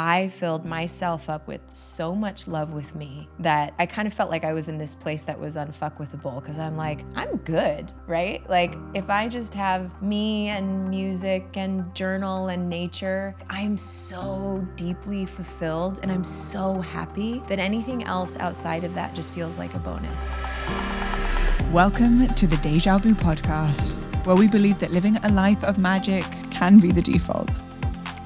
I filled myself up with so much love with me that I kind of felt like I was in this place that was unfuckwithable because I'm like, I'm good, right? Like, if I just have me and music and journal and nature, I'm so deeply fulfilled and I'm so happy that anything else outside of that just feels like a bonus. Welcome to the Deja Blue podcast, where we believe that living a life of magic can be the default.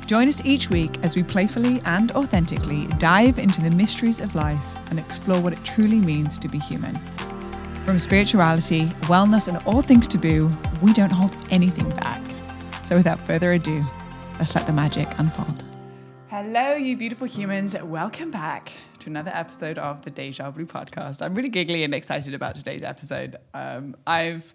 Join us each week as we playfully and authentically dive into the mysteries of life and explore what it truly means to be human. From spirituality, wellness, and all things taboo, we don't hold anything back. So without further ado, let's let the magic unfold. Hello, you beautiful humans. Welcome back to another episode of the Deja Blue podcast. I'm really giggly and excited about today's episode. Um, I've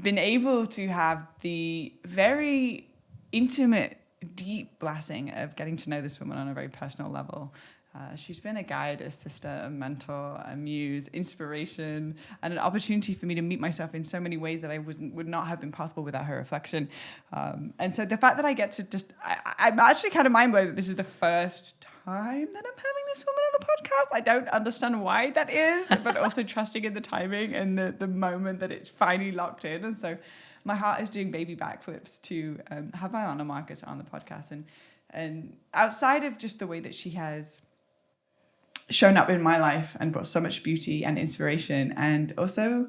been able to have the very intimate deep blessing of getting to know this woman on a very personal level. Uh, she's been a guide, a sister, a mentor, a muse, inspiration, and an opportunity for me to meet myself in so many ways that I wouldn't, would not have been possible without her reflection. Um, and so the fact that I get to just, I, am actually kind of mind blown that this is the first time that I'm having this woman on the podcast. I don't understand why that is, but also trusting in the timing and the, the moment that it's finally locked in. And so my heart is doing baby backflips to um, have Vylana Marcus on the podcast. And, and outside of just the way that she has shown up in my life and brought so much beauty and inspiration, and also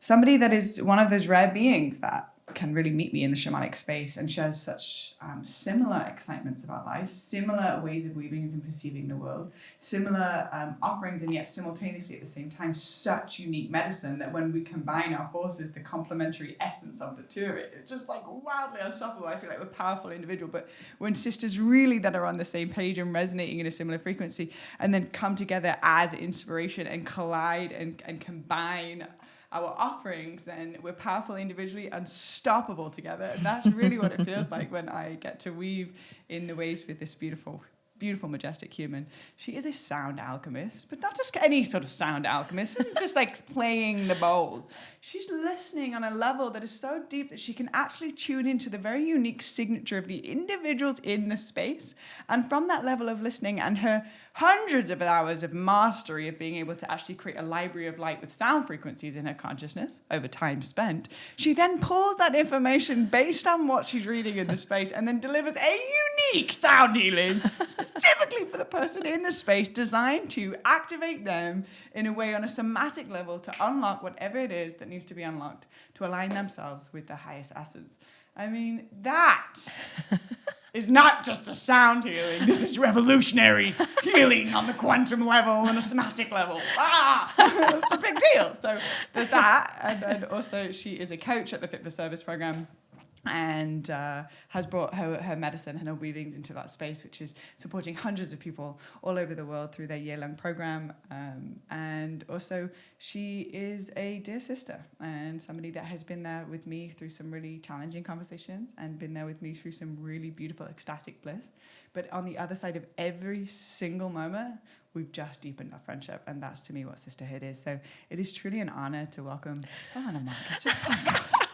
somebody that is one of those rare beings that can really meet me in the shamanic space and shares such um, similar excitements about life, similar ways of weaving and perceiving the world, similar um, offerings, and yet simultaneously at the same time, such unique medicine that when we combine our forces, the complementary essence of the two it, it's just like wildly unstoppable. I feel like we're powerful individual, but when sisters really that are on the same page and resonating in a similar frequency, and then come together as inspiration and collide and, and combine our offerings, then we're powerful individually, unstoppable together. And that's really what it feels like when I get to weave in the ways with this beautiful beautiful, majestic human. She is a sound alchemist, but not just any sort of sound alchemist, just like playing the bowls. She's listening on a level that is so deep that she can actually tune into the very unique signature of the individuals in the space. And from that level of listening and her hundreds of hours of mastery of being able to actually create a library of light with sound frequencies in her consciousness over time spent, she then pulls that information based on what she's reading in the space and then delivers a unique sound healing specifically for the person in the space designed to activate them in a way on a somatic level to unlock whatever it is that needs to be unlocked to align themselves with the highest essence. I mean, that is not just a sound healing. This is revolutionary healing on the quantum level and a somatic level. Ah, it's a big deal. So there's that. And then also, she is a coach at the Fit for Service program and uh, has brought her, her medicine and her weavings into that space, which is supporting hundreds of people all over the world through their year-long program. Um, and also, she is a dear sister and somebody that has been there with me through some really challenging conversations and been there with me through some really beautiful ecstatic bliss. But on the other side of every single moment, we've just deepened our friendship, and that's to me what sisterhood is. So it is truly an honor to welcome Vylana Marcus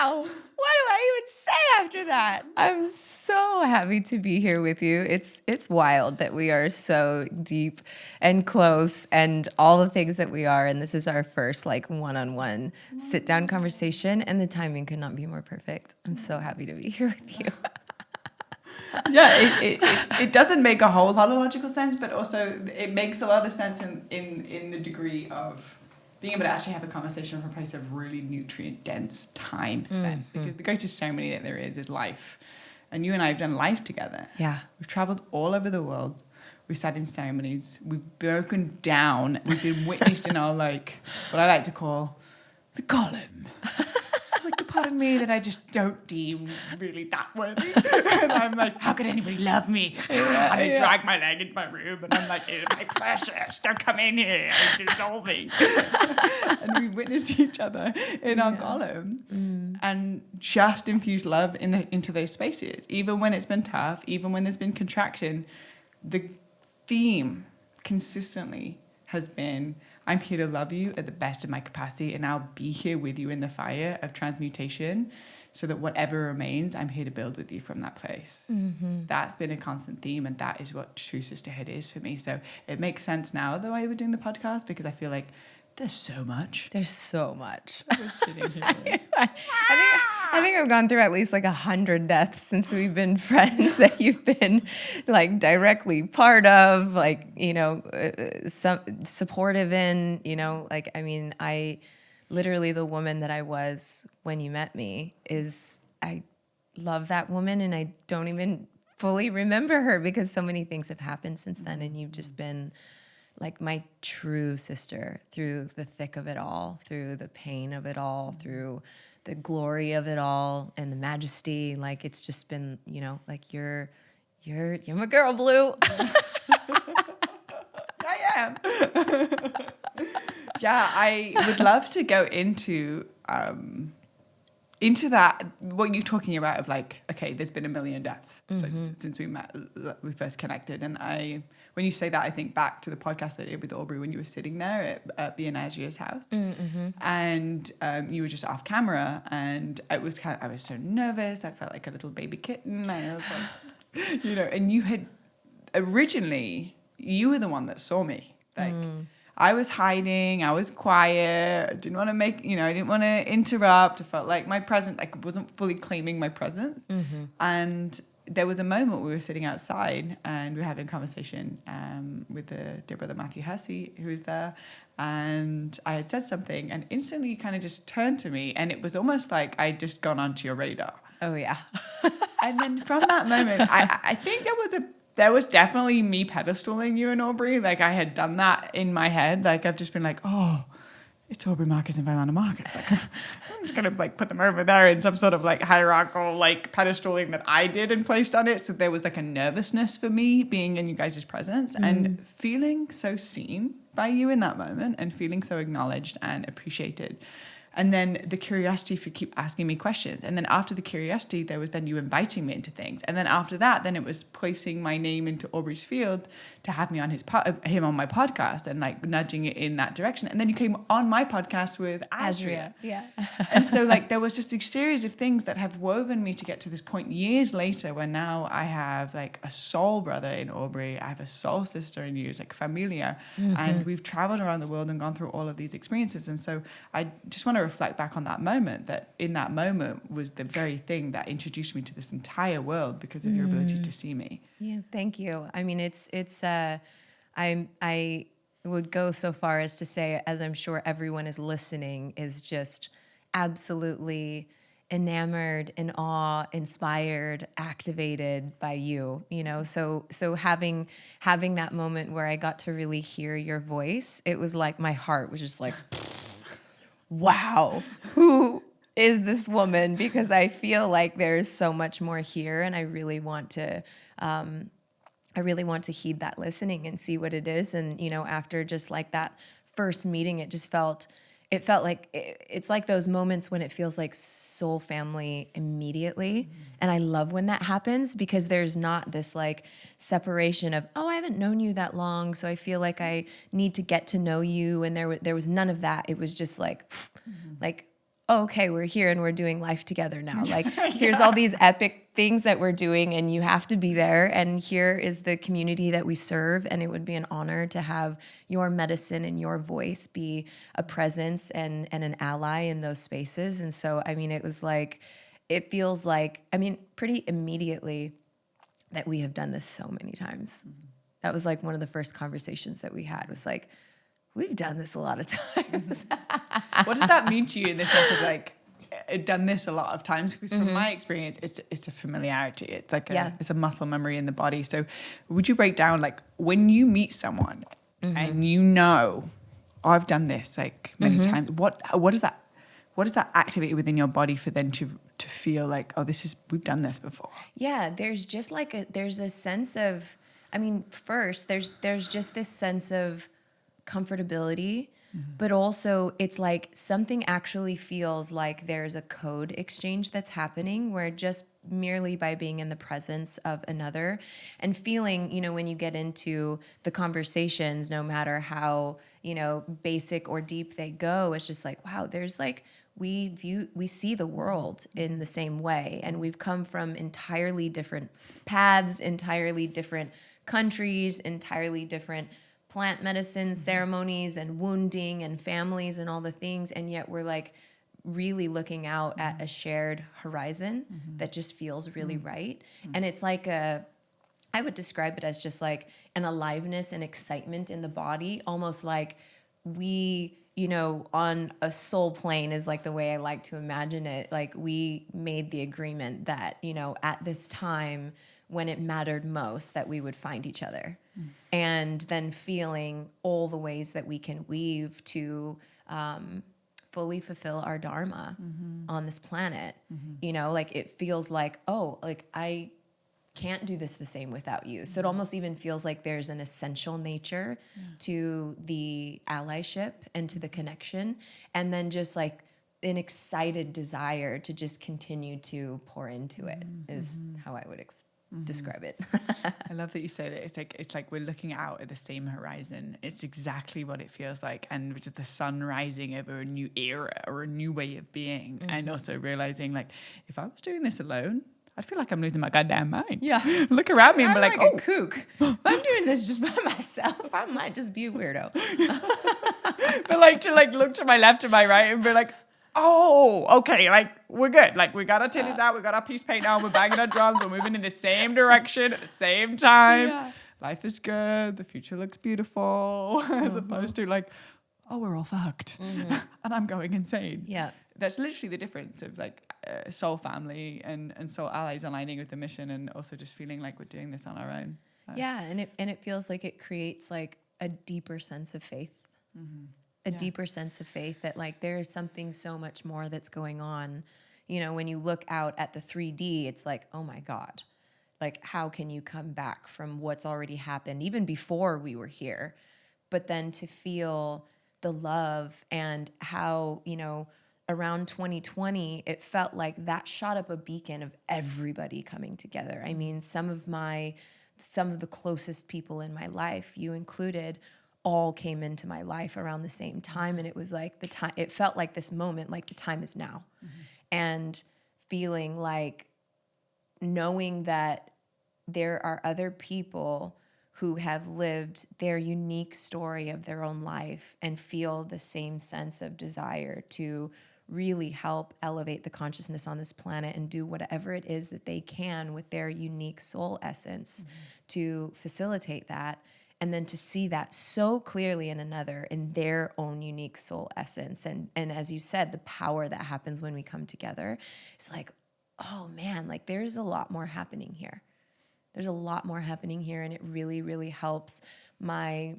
wow, what do I even say after that? I'm so happy to be here with you. It's it's wild that we are so deep and close and all the things that we are. And this is our first like one-on-one sit down mm. conversation, and the timing could not be more perfect. I'm so happy to be here with you. yeah, it, it, it, it, doesn't make a whole lot of logical sense, but also it makes a lot of sense in, in, in the degree of being able to actually have a conversation from a place of really nutrient dense time spent. Mm, because the greatest ceremony that there is is life. And you and I have done life together. Yeah. We've traveled all over the world. We've sat in ceremonies. We've broken down. We've been witnessed in our, like, what I like to call the Gollum. It's like the part of me that I just don't deem really that worthy. and I'm like, how could anybody love me? Yeah, and I yeah. drag my leg into my room and I'm like, it's my precious, don't come in here, I'm dissolving. and we witnessed each other in yeah. our Gollum mm. and just infused love in the, into those spaces. Even when it's been tough, even when there's been contraction, the theme consistently has been I'm here to love you at the best of my capacity, and I'll be here with you in the fire of transmutation so that whatever remains, I'm here to build with you from that place. Mm-hmm. That's been a constant theme, and that is what true sisterhood is for me. So it makes sense now the way we're doing the podcast because I feel like there's so much. There's so much. I, I, think I think I've gone through at least like a hundred deaths since we've been friends that you've been like directly part of, like you know, uh, some supportive in. You know, like I mean, I literally the woman that I was when you met me is I love that woman, and I don't even fully remember her because so many things have happened since then, and you've just been like my true sister through the thick of it all, through the pain of it all, through the glory of it all and the majesty. Like it's just been, you know, like you're you're you're my girl, Blue. I am. yeah, I would love to go into um into that what you're talking about of like okay there's been a million deaths mm-hmm. since we met we first connected and i when you say that i think back to the podcast that i did with aubrey when you were sitting there at, at Bianagia's house mm-hmm. and um, you were just off camera and it was kind of i was so nervous i felt like a little baby kitten i was like you know and you had originally you were the one that saw me like mm I was hiding. I was quiet. I didn't want to make, you know, I didn't want to interrupt. I felt like my presence, like, wasn't fully claiming my presence. Mm-hmm. And there was a moment we were sitting outside and we were having a conversation um, with the dear brother Matthew Hussey, who was there. And I had said something, and instantly you kind of just turned to me, and it was almost like I'd just gone onto your radar. Oh, yeah. and then from that moment, I, I think there was a there was definitely me pedestaling you and Aubrey. Like I had done that in my head. Like I've just been like, oh, it's Aubrey Marcus and Vylana Marcus. Like I'm just gonna like put them over there in some sort of like hierarchical like pedestaling that I did and placed on it. So there was like a nervousness for me being in you guys' presence mm. and feeling so seen by you in that moment and feeling so acknowledged and appreciated and then the curiosity for keep asking me questions. And then after the curiosity there was then you inviting me into things. And then after that then it was placing my name into aubrey's field to have me on his po- uh, him on my podcast and like nudging it in that direction. And then you came on my podcast with Azria, yeah. And so like there was just a series of things that have woven me to get to this point years later where now I have like a soul brother in Aubrey. I have a soul sister in you it's like familia. Mm-hmm. and we've traveled around the world and gone through all of these experiences. And so I just want to reflect back on that moment that in that moment was the very thing that introduced me to this entire world because of your ability to mm. see me. Yeah, thank you. I mean, it's it's uh, I I would go so far as to say, as I'm sure everyone is listening, is just absolutely enamored in awe inspired activated by you you know so so having having that moment where i got to really hear your voice it was like my heart was just like wow, who is this woman? Because I feel like there's so much more here, and I really want to. Um, I really want to heed that listening and see what it is. And you know, after just like that first meeting, it just felt it felt like it, it's like those moments when it feels like soul family immediately mm-hmm. and i love when that happens because there's not this like separation of oh i haven't known you that long so i feel like i need to get to know you and there there was none of that it was just like mm-hmm. like oh, okay, we're here and we're doing life together now. Like, yeah. here's all these epic things that we're doing, and you have to be there. And here is the community that we serve. And it would be an honor to have your medicine and your voice be a presence and, and an ally in those spaces. And so, I mean, it was like, it feels like, I mean, pretty immediately that we have done this so many times. Mm-hmm. That was like one of the first conversations that we had was like, We've done this a lot of times. what does that mean to you in the sense of like done this a lot of times? Because from mm-hmm. my experience, it's it's a familiarity. It's like a, yeah. it's a muscle memory in the body. So, would you break down like when you meet someone mm-hmm. and you know, oh, I've done this like many mm-hmm. times. What what does that what does that activate within your body for then to to feel like oh this is we've done this before? Yeah, there's just like a there's a sense of I mean, first there's there's just this sense of comfortability mm-hmm. but also it's like something actually feels like there's a code exchange that's happening where just merely by being in the presence of another and feeling, you know, when you get into the conversations, no matter how, you know, basic or deep they go, it's just like, wow, there's like, we view we see the world in the same way. And we've come from entirely different paths entirely different countries entirely different plant medicine mm-hmm. ceremonies and wounding and families and all the things and yet we're like really looking out at mm-hmm. a shared horizon mm-hmm. that just feels really right. And it's like a I would describe it as just like an aliveness and excitement in the body, almost like we, you know, on a soul plane is like the way I like to imagine it. Like we made the agreement that, you know, at this time when it mattered most, that we would find each other. Mm. And then feeling all the ways that we can weave to um, fully fulfill our dharma mm-hmm. on this planet. Mm-hmm. You know, like it feels like, oh, like I can't do this the same without you. So it mm-hmm. almost even feels like there's an essential nature to the allyship and to the connection. And then just like an excited desire to just continue to pour into it is how I would ex- describe it. I love that you say that. It's like it's like we're looking out at the same horizon. It's exactly what it feels like, and which is the sun rising over a new era or a new way of being, and mm-hmm. also realizing like if I was doing this alone, I'd feel like I'm losing my goddamn mind. Yeah. look around me and I'm be like, like, oh, a kook. I'm doing this just by myself, I might just be a weirdo. but like to like look to my left and my right and be like, oh, okay, like we're good. Like we got our titties out, we got our peace paint on, we're banging our drums, we're moving in the same direction at the same time. Yeah. Life is good, the future looks beautiful, as uh-huh. opposed to like, oh, we're all fucked, mm-hmm. and I'm going insane. Yeah. That's literally the difference of like uh, soul family and, and soul allies aligning with the mission and also just feeling like we're doing this on our own. Yeah, and it and it feels like it creates like a deeper sense of faith. Mm-hmm. A Yeah. deeper sense of faith that like there is something so much more that's going on. You know, when you look out at the 3D, it's like, oh my God. Like how can you come back from what's already happened even before we were here? But then to feel the love and how, you know, around 2020, it felt like that shot up a beacon of everybody coming together. I mm-hmm. mean, some of my some of the closest people in my life, you included, all came into my life around the same time and it was like the time it felt like this moment like the time is now. Mm-hmm. And feeling like knowing that there are other people who have lived their unique story of their own life and feel the same sense of desire to really help elevate the consciousness on this planet and do whatever it is that they can with their unique soul essence mm-hmm. to facilitate that and then to see that so clearly in another in their own unique soul essence. And and as you said the power that happens when we come together it's like oh man like there's a lot more happening here. There's a lot more happening here and it really really helps my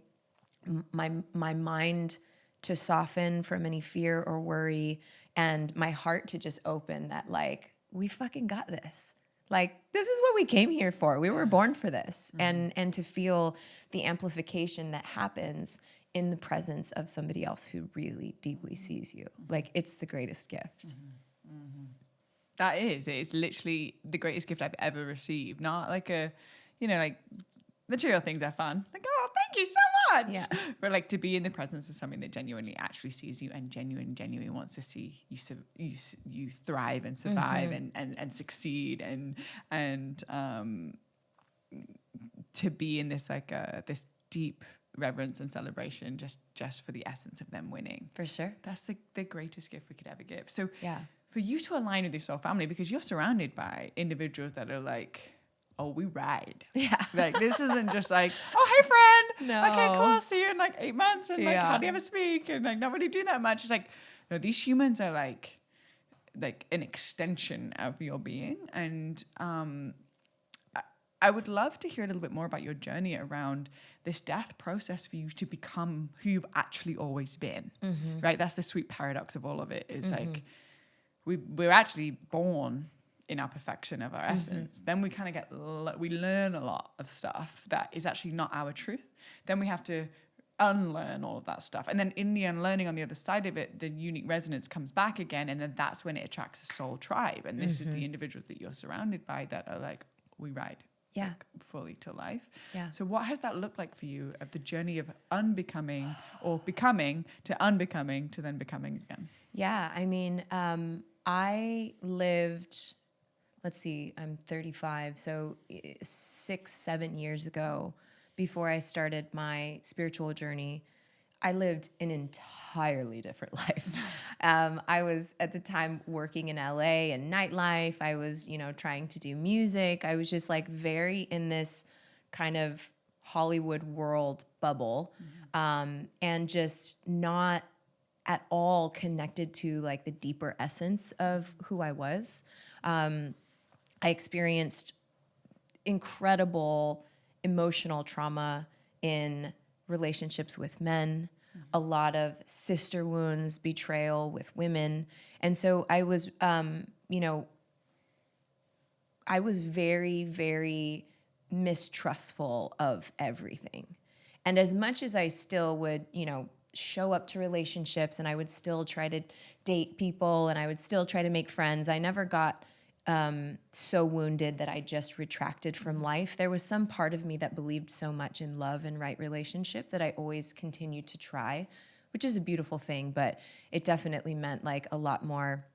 my my mind to soften from any fear or worry and my heart to just open that like we fucking got this like this is what we came here for. We were born for this. Mm-hmm. And and to feel the amplification that happens in the presence of somebody else who really deeply mm-hmm. sees you. Like it's the greatest gift. Mm-hmm. That is, it's literally the greatest gift I've ever received. Not like a, you know, like material things are fun. Like, thank you so much. Yeah. But like to be in the presence of something that genuinely actually sees you and genuine, genuinely wants to see you, you, you thrive and survive and, and, and succeed and, and, um, to be in this like, uh, this deep reverence and celebration just, just for the essence of them winning. for sure That's the, the greatest gift we could ever give. So Yeah. for you to align with your soul family, because you're surrounded by individuals that are like, oh, we ride. yeah Like this isn't just like, oh, hey friend. No. Okay, cool. I'll see you in like eight months and like Yeah. hardly ever speak and like really do that much. It's like, no, these humans are like like an extension of your being. And um I- I would love to hear a little bit more about your journey around this death process for you to become who you've actually always been. Right? That's the sweet paradox of all of it. Is like we we're actually born in our perfection of our essence. Then we kind of get we learn a lot of stuff that is actually not our truth. Then we have to unlearn all of that stuff. And then in the unlearning on the other side of it, the unique resonance comes back again. And then that's when it attracts a soul tribe. And this mm-hmm. is the individuals that you're surrounded by that are like, we ride yeah. Like, fully to life. Yeah. So what has that looked like for you of the journey of unbecoming or becoming to unbecoming to then becoming again? Yeah. I mean, um, I lived, let's see, I'm 35. So six, seven years ago, before I started my spiritual journey, I lived an entirely different life. Um, I was at the time working in LA and nightlife. I was, you know, trying to do music. I was just like very in this kind of Hollywood world bubble mm-hmm. um, and just not at all connected to like the deeper essence of who I was. Um, I experienced incredible emotional trauma in relationships with men, a lot of sister wounds, betrayal with women. And so I was, um, you know, I was very, very mistrustful of everything. And as much as I still would, you know, show up to relationships and I would still try to date people and I would still try to make friends, I never got um, so wounded that I just retracted from life. There was some part of me that believed so much in love and right relationship that I always continued to try, which is a beautiful thing, but it definitely meant like a lot more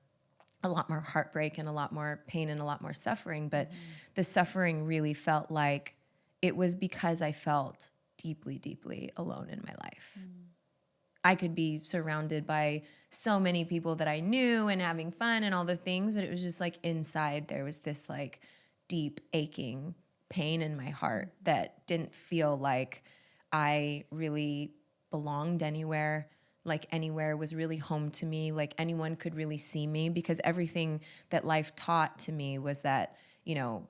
a lot more heartbreak and a lot more pain and a lot more suffering, but mm. the suffering really felt like it was because I felt deeply deeply alone in my life. Mm. I could be surrounded by so many people that I knew and having fun and all the things, but it was just like inside there was this like deep aching pain in my heart that didn't feel like I really belonged anywhere, like anywhere was really home to me, like anyone could really see me because everything that life taught to me was that, you know,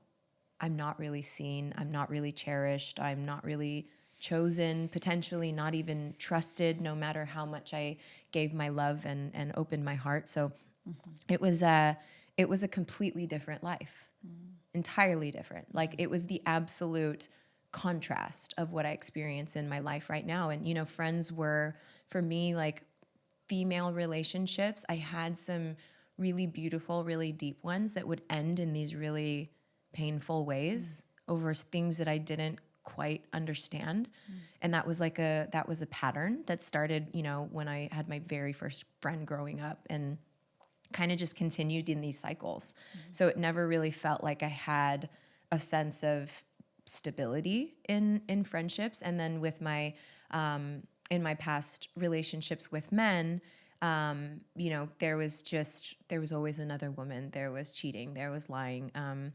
I'm not really seen, I'm not really cherished, I'm not really chosen, potentially not even trusted, no matter how much I gave my love and, and opened my heart. So mm-hmm. it was a it was a completely different life, mm. entirely different. Like it was the absolute contrast of what I experience in my life right now. And you know, friends were for me like female relationships. I had some really beautiful, really deep ones that would end in these really painful ways mm. over things that I didn't quite understand. Mm. and that was like a that was a pattern that started you know when i had my very first friend growing up and kind of just continued in these cycles. Mm. so it never really felt like i had a sense of stability in in friendships. And then with my um, in my past relationships with men um, you know there was just there was always another woman. There was cheating. There was lying. Um,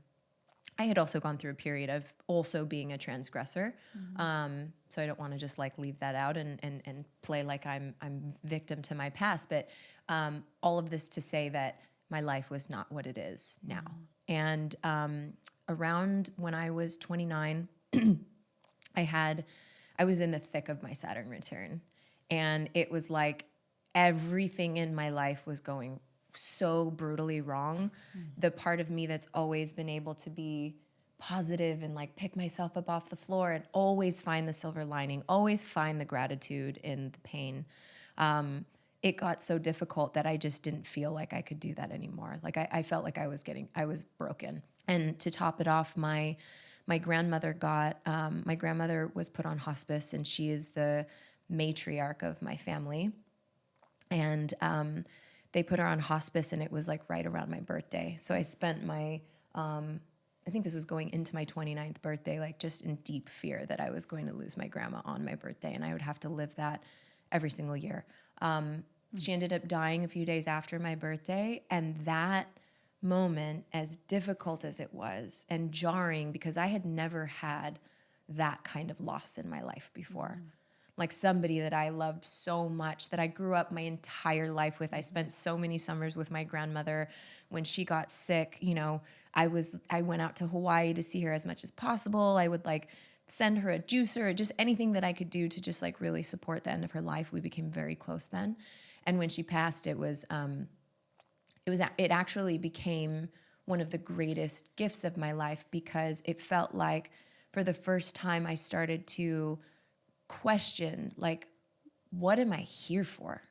I had also gone through a period of also being a transgressor. Mm-hmm. Um, so I don't want to just like leave that out and, and, and play like I'm, I'm victim to my past. But um, all of this to say that my life was not what it is now. Mm-hmm. And um, around when I was 29, I had, I was in the thick of my Saturn return. And it was like everything in my life was going so brutally wrong, mm. the part of me that's always been able to be positive and like pick myself up off the floor and always find the silver lining, always find the gratitude in the pain. Um, it got so difficult that I just didn't feel like I could do that anymore. Like I, I felt like I was getting, I was broken. And to top it off, my my grandmother got um, my grandmother was put on hospice, and she is the matriarch of my family. And um, they put her on hospice and it was like right around my birthday. So I spent my, um, I think this was going into my 29th birthday, like just in deep fear that I was going to lose my grandma on my birthday and I would have to live that every single year. Um. She ended up dying a few days after my birthday. And that moment, as difficult as it was and jarring, because I had never had that kind of loss in my life before. Mm like somebody that I loved so much that I grew up my entire life with. I spent so many summers with my grandmother. When she got sick, you know, I was I went out to Hawaii to see her as much as possible. I would like send her a juicer just anything that I could do to just like really support the end of her life. We became very close then. And when she passed, it was um it was it actually became one of the greatest gifts of my life because it felt like for the first time I started to question like what am I here for?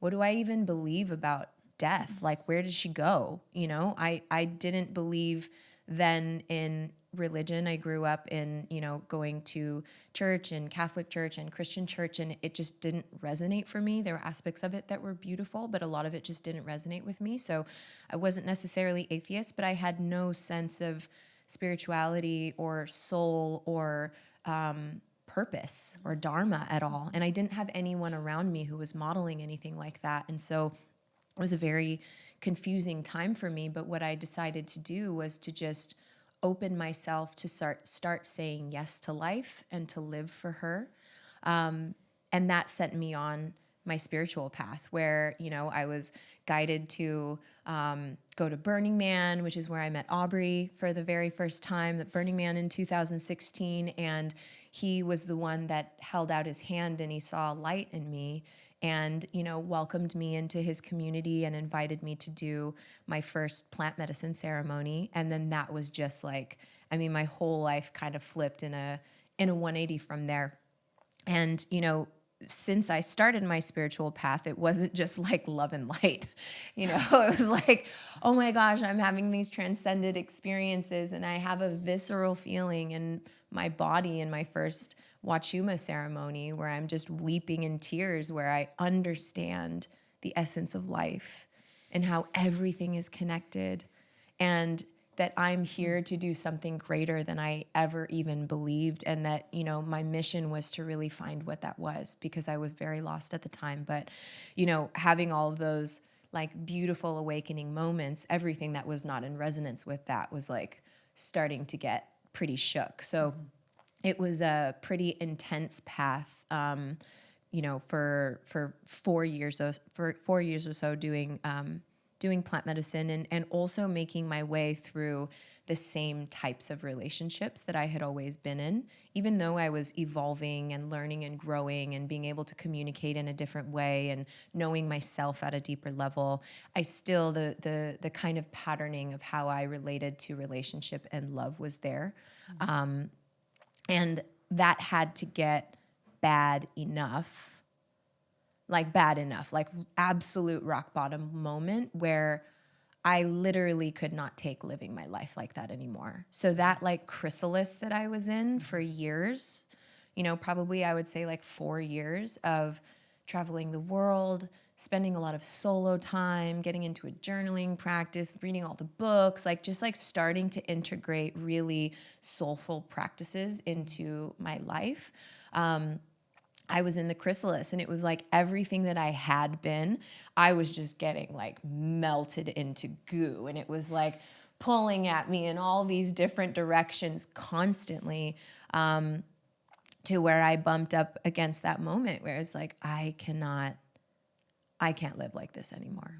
What do I even believe about death? Like, where did she go? You know, I, I didn't believe then in religion. I grew up in, you know, going to church and Catholic church and Christian church, and it just didn't resonate for me. There were aspects of it that were beautiful, but a lot of it just didn't resonate with me. So I wasn't necessarily atheist, but I had no sense of spirituality or soul or um, purpose or dharma at all. And I didn't have anyone around me who was modeling anything like that. And so it was a very confusing time for me. But what I decided to do was to just open myself to start start saying yes to life and to live for her. Um, and that sent me on my spiritual path where you know i was guided to um, go to burning man which is where i met aubrey for the very first time the burning man in 2016 and he was the one that held out his hand and he saw light in me and you know welcomed me into his community and invited me to do my first plant medicine ceremony and then that was just like i mean my whole life kind of flipped in a in a 180 from there and you know since I started my spiritual path, it wasn't just like love and light. You know, it was like, oh my gosh, I'm having these transcended experiences and I have a visceral feeling in my body in my first Wachuma ceremony where I'm just weeping in tears, where I understand the essence of life and how everything is connected and that I'm here to do something greater than I ever even believed and that you know my mission was to really find what that was because I was very lost at the time. But you know having all of those like beautiful awakening moments everything that was not in resonance with that was like starting to get pretty shook so it was a pretty intense path. Um, you know, for for four years, for four years or so, doing um, doing plant medicine and and also making my way through the same types of relationships that I had always been in. Even though I was evolving and learning and growing and being able to communicate in a different way and knowing myself at a deeper level, I still the the the kind of patterning of how I related to relationship and love was there. Mm-hmm. Um, and that had to get bad enough, like bad enough, like absolute rock bottom moment where I literally could not take living my life like that anymore. So that like chrysalis that I was in for years, you know, probably I would say like four years of traveling the world, spending a lot of solo time, getting into a journaling practice, reading all the books, like just like starting to integrate really soulful practices into my life. Um, I was in the chrysalis and it was like everything that I had been, I was just getting like melted into goo. And it was like pulling at me in all these different directions constantly. Um, to where I bumped up against that moment where it's like, I cannot I can't live like this anymore.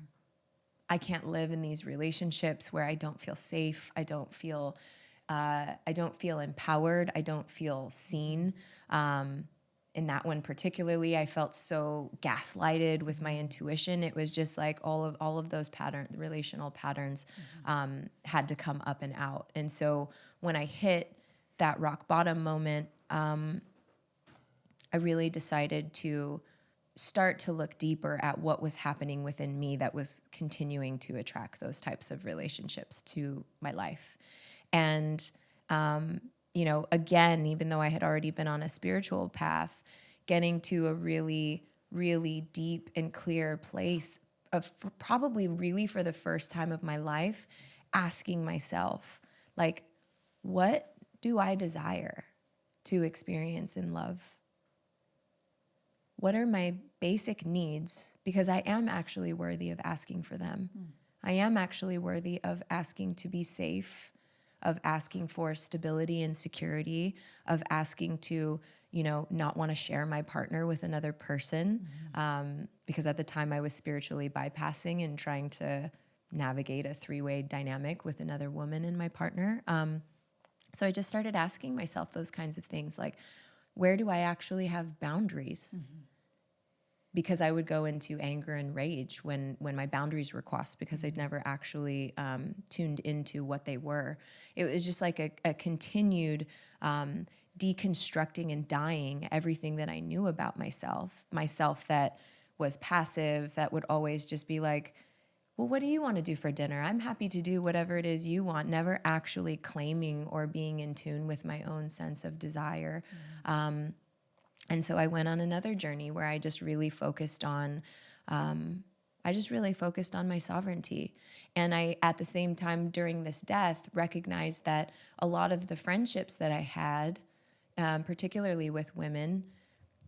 I can't live in these relationships where I don't feel safe. I don't feel, uh, I don't feel empowered. I don't feel seen. Um, in that one particularly, I felt so gaslighted with my intuition. It was just like all of all of those patterns, the relational patterns, mm-hmm. um, had to come up and out. And so when I hit that rock bottom moment, um, I really decided to start to look deeper at what was happening within me that was continuing to attract those types of relationships to my life. And, um, you know, again, even though I had already been on a spiritual path, getting to a really, really deep and clear place of probably really for the first time of my life, asking myself, like, what do I desire to experience in love? what are my basic needs? Because I am actually worthy of asking for them. Mm. I am actually worthy of asking to be safe, of asking for stability and security, of asking to, you know, not want to share my partner with another person. Mm-hmm. Um, because at the time I was spiritually bypassing and trying to navigate a three way dynamic with another woman and my partner. Um, so I just started asking myself those kinds of things like, where do I actually have boundaries? Mm-hmm because I would go into anger and rage when when my boundaries were crossed because I'd never actually um, tuned into what they were. It was just like a, a continued um, deconstructing and dying everything that I knew about myself, myself that was passive, that would always just be like, well, what do you want to do for dinner? I'm happy to do whatever it is you want, never actually claiming or being in tune with my own sense of desire. Mm-hmm. Um, and so I went on another journey where I just really focused on, um, I just really focused on my sovereignty. And I, at the same time, during this death, recognized that a lot of the friendships that I had, um, particularly with women,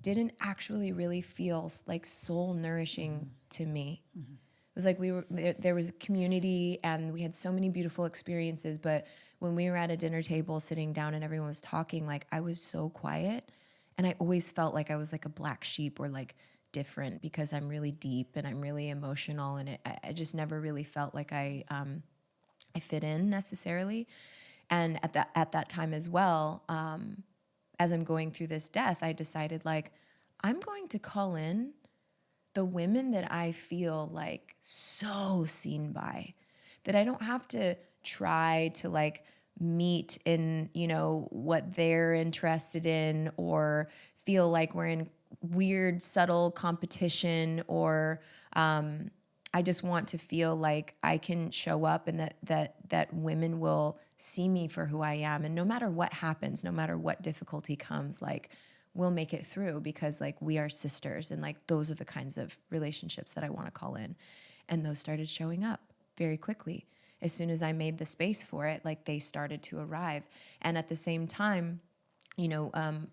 didn't actually really feel like soul nourishing mm-hmm. to me. Mm-hmm. It was like we were there, there was community and we had so many beautiful experiences, but when we were at a dinner table sitting down and everyone was talking, like I was so quiet and I always felt like I was like a black sheep or like different because I'm really deep and I'm really emotional, and it, I just never really felt like I um, I fit in necessarily. And at that at that time as well, um, as I'm going through this death, I decided like I'm going to call in the women that I feel like so seen by, that I don't have to try to like meet in, you know, what they're interested in or feel like we're in weird, subtle competition or um, I just want to feel like I can show up and that that that women will see me for who I am and no matter what happens, no matter what difficulty comes, like we'll make it through because like we are sisters and like those are the kinds of relationships that I want to call in. And those started showing up very quickly as soon as I made the space for it, like they started to arrive. And at the same time, you know, um,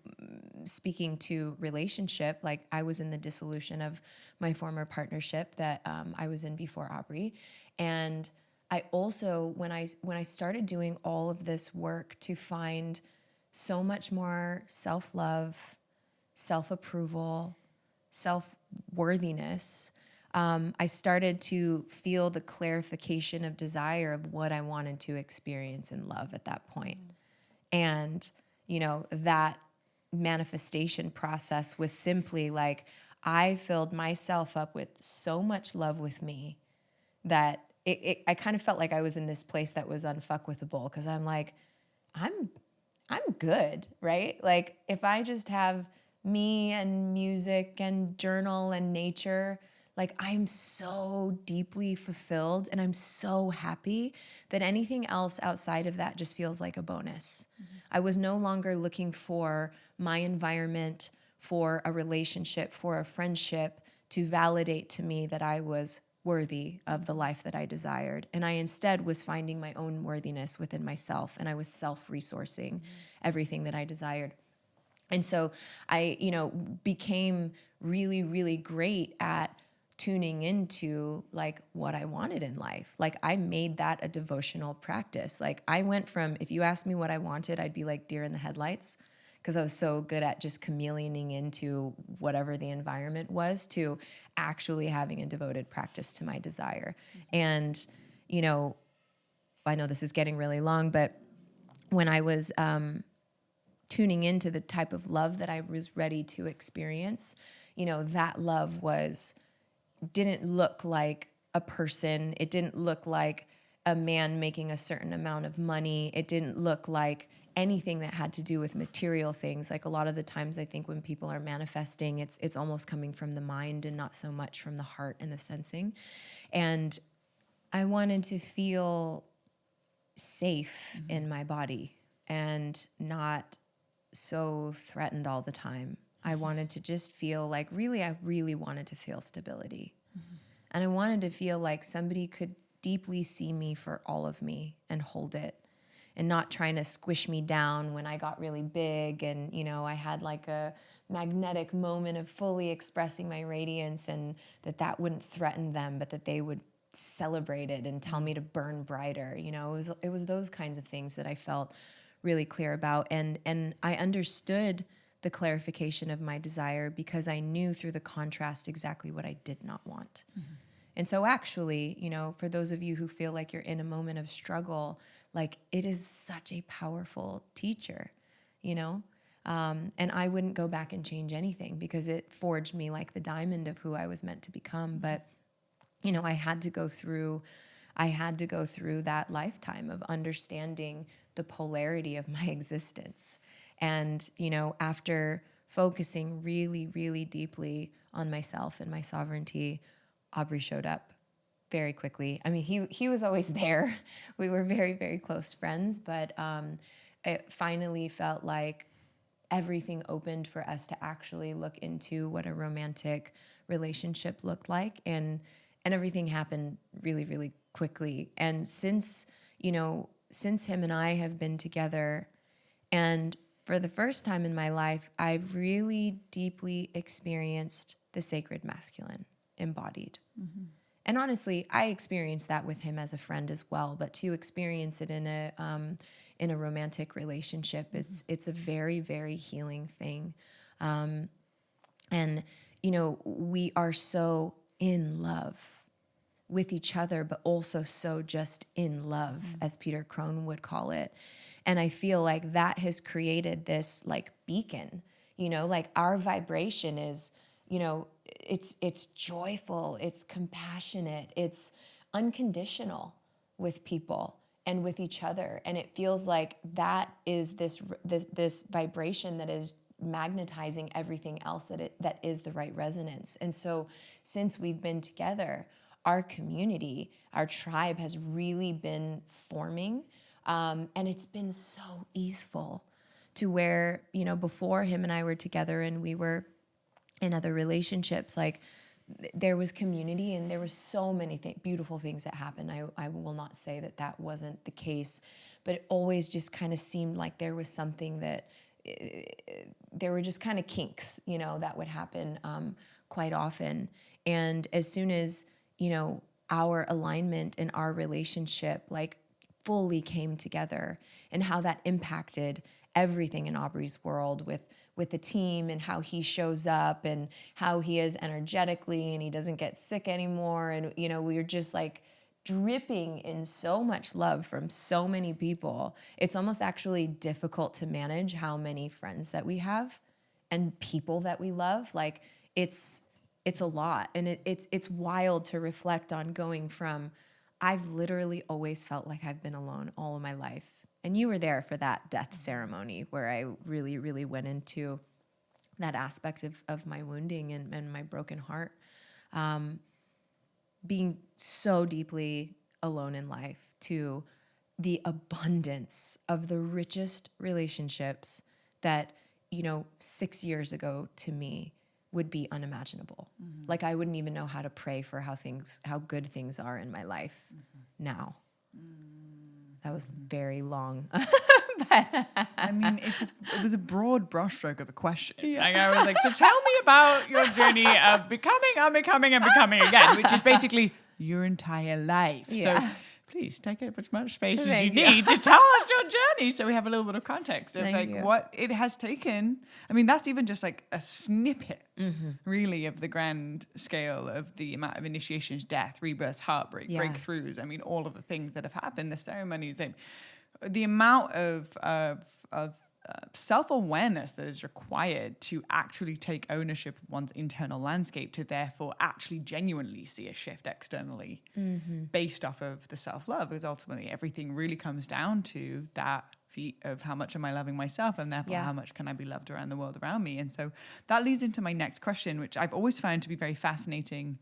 speaking to relationship, like I was in the dissolution of my former partnership that um, I was in before Aubrey, and I also when I when I started doing all of this work to find so much more self love, self approval, self worthiness, um, I started to feel the clarification of desire of what I wanted to experience in love at that point. And, you know, that manifestation process was simply like I filled myself up with so much love with me that it, it, I kind of felt like I was in this place that was unfuckwithable because I'm like, I'm I'm good, right? Like if I just have me and music and journal and nature, like I'm so deeply fulfilled and I'm so happy that anything else outside of that just feels like a bonus. Mm-hmm. I was no longer looking for my environment, for a relationship, for a friendship to validate to me that I was worthy of the life that I desired. And I instead was finding my own worthiness within myself and I was self resourcing mm-hmm. everything that I desired. And so I, you know, became really, really great at tuning into like what I wanted in life. Like I made that a devotional practice. Like I went from if you asked me what I wanted, I'd be like deer in the headlights because I was so good at just chameleoning into whatever the environment was to actually having a devoted practice to my desire. And you know, I know this is getting really long, but when I was um, tuning into the type of love that I was ready to experience, you know, that love was didn't look like a person. It didn't look like a man making a certain amount of money. It didn't look like anything that had to do with material things. Like a lot of the times I think when people are manifesting, it's it's almost coming from the mind and not so much from the heart and the sensing. And I wanted to feel safe mm-hmm. in my body and not so threatened all the time. I wanted to just feel like really, I really wanted to feel stability. Mm-hmm. And I wanted to feel like somebody could deeply see me for all of me and hold it and not trying to squish me down when I got really big and you know I had like a magnetic moment of fully expressing my radiance and that that wouldn't threaten them but that they would celebrate it and tell me to burn brighter you know it was it was those kinds of things that I felt really clear about and and I understood the clarification of my desire because I knew through the contrast exactly what I did not want. Mm-hmm. And so, actually, you know, for those of you who feel like you're in a moment of struggle, like it is such a powerful teacher, you know? Um, and I wouldn't go back and change anything because it forged me like the diamond of who I was meant to become. But, you know, I had to go through, I had to go through that lifetime of understanding the polarity of my existence. And, you know, after focusing really, really deeply on myself and my sovereignty, Aubrey showed up very quickly. I mean, he he was always there. We were very very close friends, but um, it finally felt like everything opened for us to actually look into what a romantic relationship looked like, and and everything happened really really quickly. And since you know, since him and I have been together, and for the first time in my life, I've really deeply experienced the sacred masculine embodied. Mm-hmm. And honestly, I experienced that with him as a friend as well. But to experience it in a um, in a romantic relationship, it's it's a very very healing thing. Um, and you know, we are so in love with each other, but also so just in love, mm-hmm. as Peter Crone would call it. And I feel like that has created this like beacon. You know, like our vibration is, you know, it's it's joyful, it's compassionate, it's unconditional with people and with each other and it feels like that is this this, this vibration that is magnetizing everything else that it that is the right resonance. And so since we've been together, our community, our tribe has really been forming um, and it's been so easeful to where, you know, before him and I were together and we were in other relationships like there was community and there was so many th- beautiful things that happened. I, I will not say that that wasn't the case but it always just kind of seemed like there was something that uh, there were just kind of kinks you know that would happen um, quite often. And as soon as you know our alignment and our relationship like fully came together and how that impacted everything in aubrey's world with with the team and how he shows up and how he is energetically and he doesn't get sick anymore. And, you know, we are just like dripping in so much love from so many people. It's almost actually difficult to manage how many friends that we have and people that we love. Like it's, it's a lot. And it, it's, it's wild to reflect on going from, I've literally always felt like I've been alone all of my life and you were there for that death ceremony where I really, really went into that aspect of, of my wounding and, and my broken heart. Um, being so deeply alone in life to the abundance of the richest relationships that, you know, six years ago to me would be unimaginable. Mm-hmm. Like I wouldn't even know how to pray for how things, how good things are in my life mm-hmm. now. Mm. That was very long. but I mean, it's a, it was a broad brushstroke of a question. Yeah. Like I was like, so tell me about your journey of becoming, unbecoming, and becoming again, which is basically your entire life. Yeah. So please take up as much space as you, need to tell us your journey so we have a little bit of context of like you. what it has taken. I mean, that's even just like a snippet, mm-hmm. really, of the grand scale of the amount of initiations, death, rebirths, heartbreak, yeah. breakthroughs. I mean, all of the things that have happened, the ceremonies, the amount of, of, of self awareness that is required to actually take ownership of one's internal landscape, to therefore actually genuinely see a shift externally mm-hmm. based off of the self love. Because ultimately, everything really comes down to that feat of how much am I loving myself, and therefore, yeah. how much can I be loved around the world around me. And so that leads into my next question, which I've always found to be very fascinating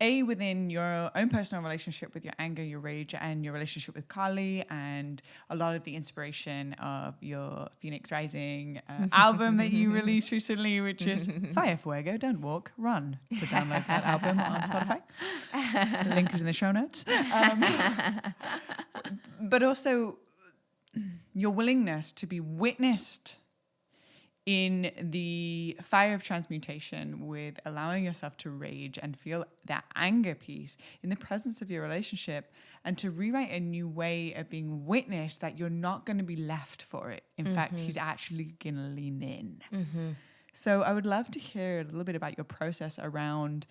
a within your own personal relationship with your anger, your rage, and your relationship with Kali, and a lot of the inspiration of your Phoenix Rising uh, album that you released recently, which is Fire Fuego, Don't Walk, Run. To download that album on Spotify, the link is in the show notes. Um, but also your willingness to be witnessed in the fire of transmutation with allowing yourself to rage and feel that anger piece in the presence of your relationship and to rewrite a new way of being witnessed that you're not going to be left for it. In mm-hmm. fact, he's actually going to lean in. Mm-hmm. So I would love to hear a little bit about your process around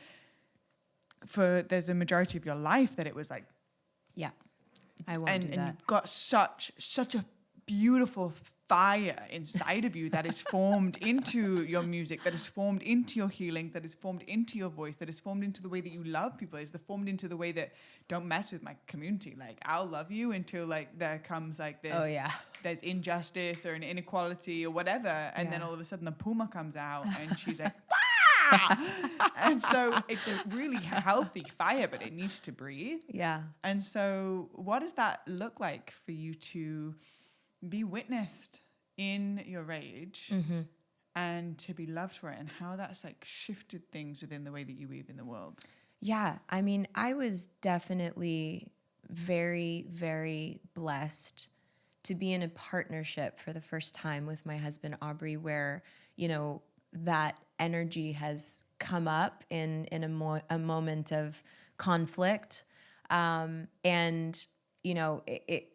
for there's a majority of your life that it was like yeah I won't and, do and that. you've got such such a beautiful fire inside of you that is formed into your music, that is formed into your healing, that is formed into your voice, that is formed into the way that you love people, is the formed into the way that don't mess with my community. Like I'll love you until like there comes like this Oh, yeah. there's injustice or an inequality or whatever. And then all of a sudden the puma comes out and she's like, and so it's a really healthy fire, but it needs to breathe. Yeah. And so, what does that look like for you to be witnessed in your rage Mm-hmm. and to be loved for it, and how that's like shifted things within the way that you weave in the world? Yeah, I mean, I was definitely very, very blessed to be in a partnership for the first time with my husband Aubrey, where you know that energy has come up in in a, mo- a moment of conflict, um, and you know it. it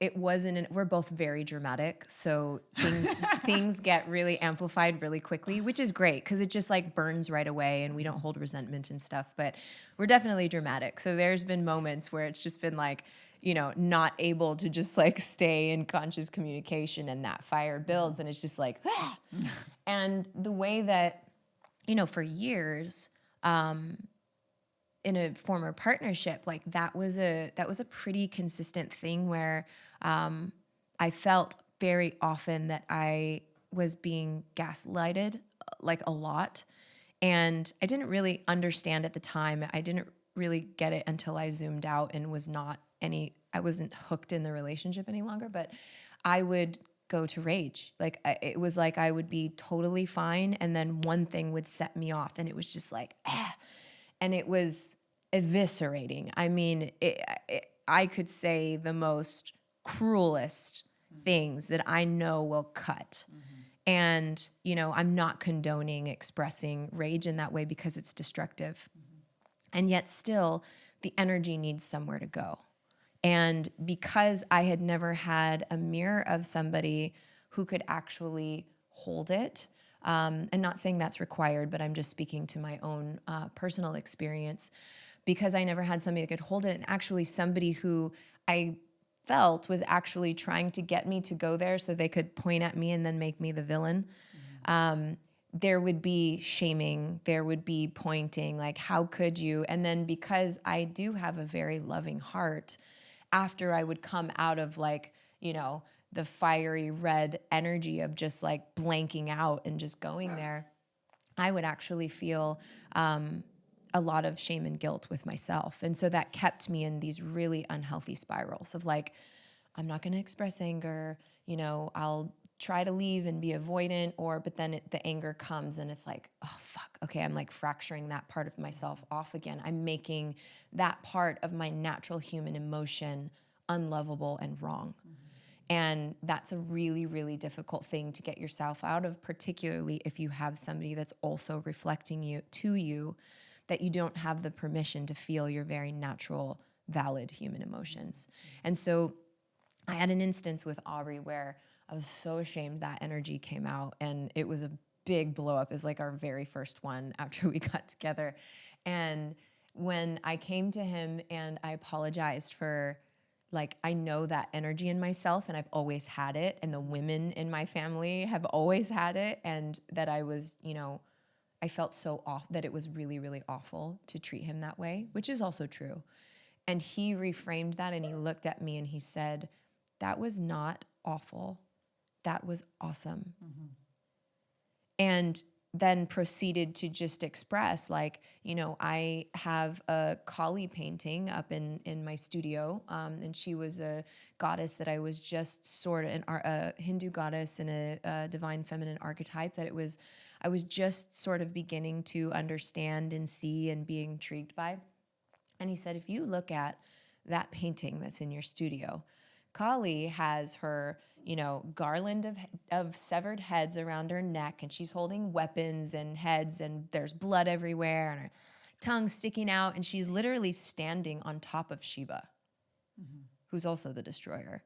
it wasn't an, we're both very dramatic so things things get really amplified really quickly which is great because it just like burns right away and we don't hold resentment and stuff but we're definitely dramatic so there's been moments where it's just been like you know not able to just like stay in conscious communication and that fire builds and it's just like "Ah." and the way that you know for years um in a former partnership like that was a that was a pretty consistent thing where um, i felt very often that i was being gaslighted uh, like a lot. And i didn't really understand at the time. I didn't really get it until i zoomed out and was not any i wasn't hooked in the relationship any longer. But i would go to rage. Like I, it was like i would be totally fine and then one thing would set me off and it was just like ah. And it was eviscerating. I mean, it, it, I could say the most cruelest things that I know will cut. And, you know, I'm not condoning expressing rage in that way because it's destructive. And yet, still, the energy needs somewhere to go. And because I had never had a mirror of somebody who could actually hold it, um, and not saying that's required, but I'm just speaking to my own uh, personal experience, because I never had somebody that could hold it, and actually somebody who I felt was actually trying to get me to go there so they could point at me and then make me the villain um, there would be shaming, there would be pointing, like, how could you? And then because I do have a very loving heart, after I would come out of like, you know, the fiery red energy of just like blanking out and just going there, I would actually feel um, a lot of shame and guilt with myself. And so that kept me in these really unhealthy spirals of like, I'm not going to express anger, you know, I'll try to leave and be avoidant or but then it, the anger comes and it's like oh fuck okay i'm like fracturing that part of myself off again. I'm making that part of my natural human emotion unlovable and wrong. Mm-hmm. And that's a really, really difficult thing to get yourself out of, particularly if you have somebody that's also reflecting you to you that you don't have the permission to feel your very natural, valid human emotions. And so I had an instance with Aubrey where I was so ashamed that energy came out and it was a big blow up. Was like our very first one after we got together. And when I came to him and I apologized for like I know that energy in myself and I've always had it and the women in my family have always had it and that I was, you know, I felt so off that it was really really awful to treat him that way, which is also true. And he reframed that and he looked at me and he said, "That was not awful. That was awesome." and then proceeded to just express like you know i have a kali painting up in in my studio um, and she was a goddess that i was just sort of an a hindu goddess and a, a divine feminine archetype that it was i was just sort of beginning to understand and see and be intrigued by and he said if you look at that painting that's in your studio Kali has her, you know, garland of of severed heads around her neck, and she's holding weapons and heads, and there's blood everywhere, and her tongue sticking out, and she's literally standing on top of Shiva, mm-hmm. who's also the destroyer,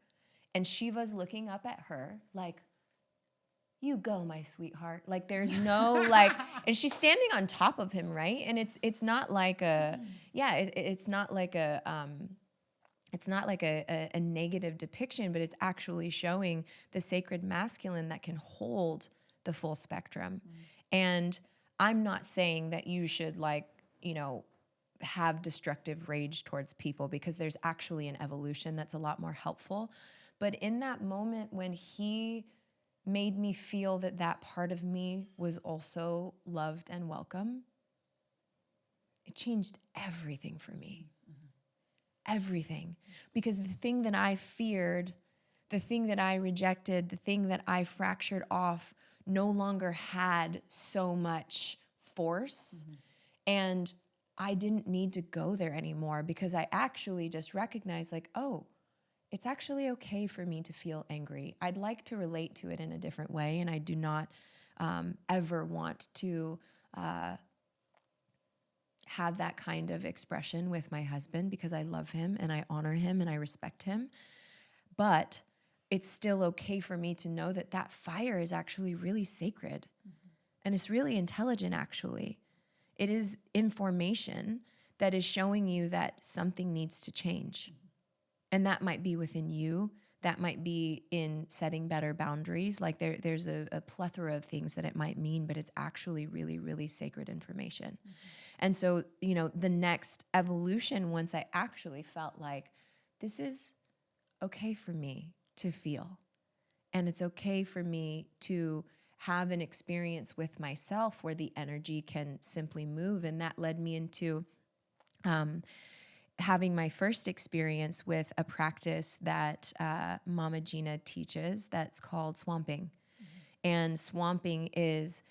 and Shiva's looking up at her like. You go, my sweetheart. Like there's no like, and she's standing on top of him, right? And it's it's not like a, yeah, it, it's not like a, um, it's not like a, a, a negative depiction, but it's actually showing the sacred masculine that can hold the full spectrum. And I'm not saying that you should like, you know, have destructive rage towards people because there's actually an evolution that's a lot more helpful. But in that moment when he made me feel that that part of me was also loved and welcome, it changed everything for me. Everything. Because the thing that I feared, the thing that I rejected, the thing that I fractured off no longer had so much force. And I didn't need to go there anymore because I actually just recognized, like, oh, it's actually okay for me to feel angry. I'd like to relate to it in a different way, and I do not um, ever want to uh, have that kind of expression with my husband because I love him and I honor him and I respect him. But it's still okay for me to know that that fire is actually really sacred mm-hmm. and it's really intelligent, actually. It is information that is showing you that something needs to change. And that might be within you, that might be in setting better boundaries. Like there, there's a, a, plethora of things that it might mean, but it's actually really, really sacred information. Mm-hmm. And so, you know, the next evolution, once I actually felt like this is okay for me to feel, and it's okay for me to have an experience with myself where the energy can simply move. And that led me into um, having my first experience with a practice that uh, Mama Gena teaches that's called swamping. Mm-hmm. And swamping is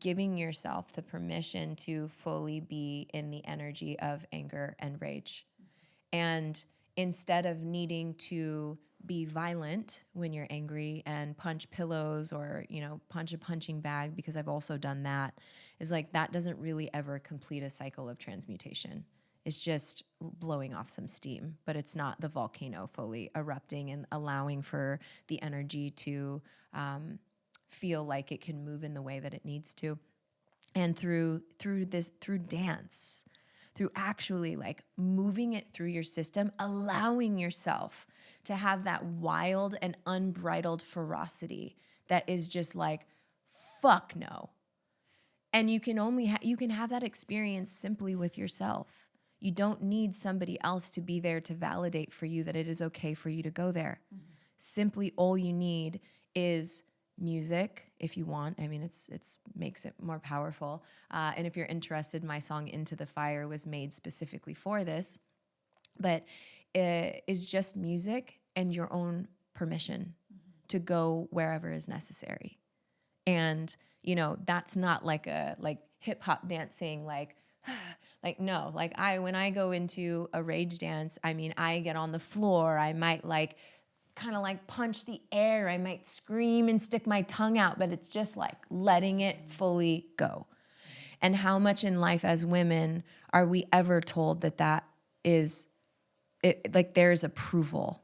giving yourself the permission to fully be in the energy of anger and rage. Mm-hmm. And instead of needing to be violent when you're angry and punch pillows or you know punch a punching bag because I've also done that is like that doesn't really ever complete a cycle of transmutation it's just blowing off some steam, but it's not the volcano fully erupting and allowing for the energy to um, feel like it can move in the way that it needs to. And through through this through dance, through actually like moving it through your system, allowing yourself to have that wild and unbridled ferocity that is just like fuck no. And you can only ha- you can have that experience simply with yourself you don't need somebody else to be there to validate for you that it is okay for you to go there. Mm-hmm. Simply all you need is music if you want. I mean, it's it's makes it more powerful. Uh, and if you're interested, my song "Into the Fire" was made specifically for this, but it is just music and your own permission mm-hmm. to go wherever is necessary. And you know, that's not like a like hip hop dancing like like no like i when i go into a rage dance i mean i get on the floor i might like kind of like punch the air i might scream and stick my tongue out but it's just like letting it fully go. And how much in life as women are we ever told that that is it, like there's approval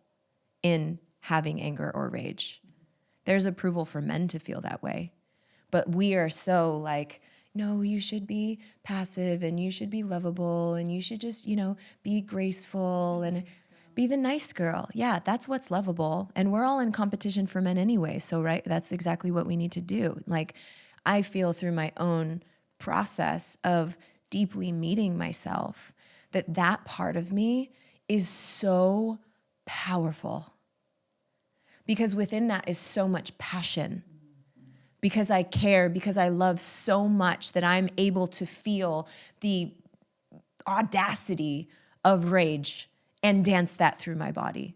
in having anger or rage. There's approval for men to feel that way but we are so like no, you should be passive and you should be lovable and you should just, you know, be graceful and be the nice girl. Yeah, that's what's lovable. And we're all in competition for men anyway. So, right, that's exactly what we need to do. Like, I feel through my own process of deeply meeting myself that that part of me is so powerful because within that is so much passion because I care, because I love so much that I'm able to feel the audacity of rage and dance that through my body.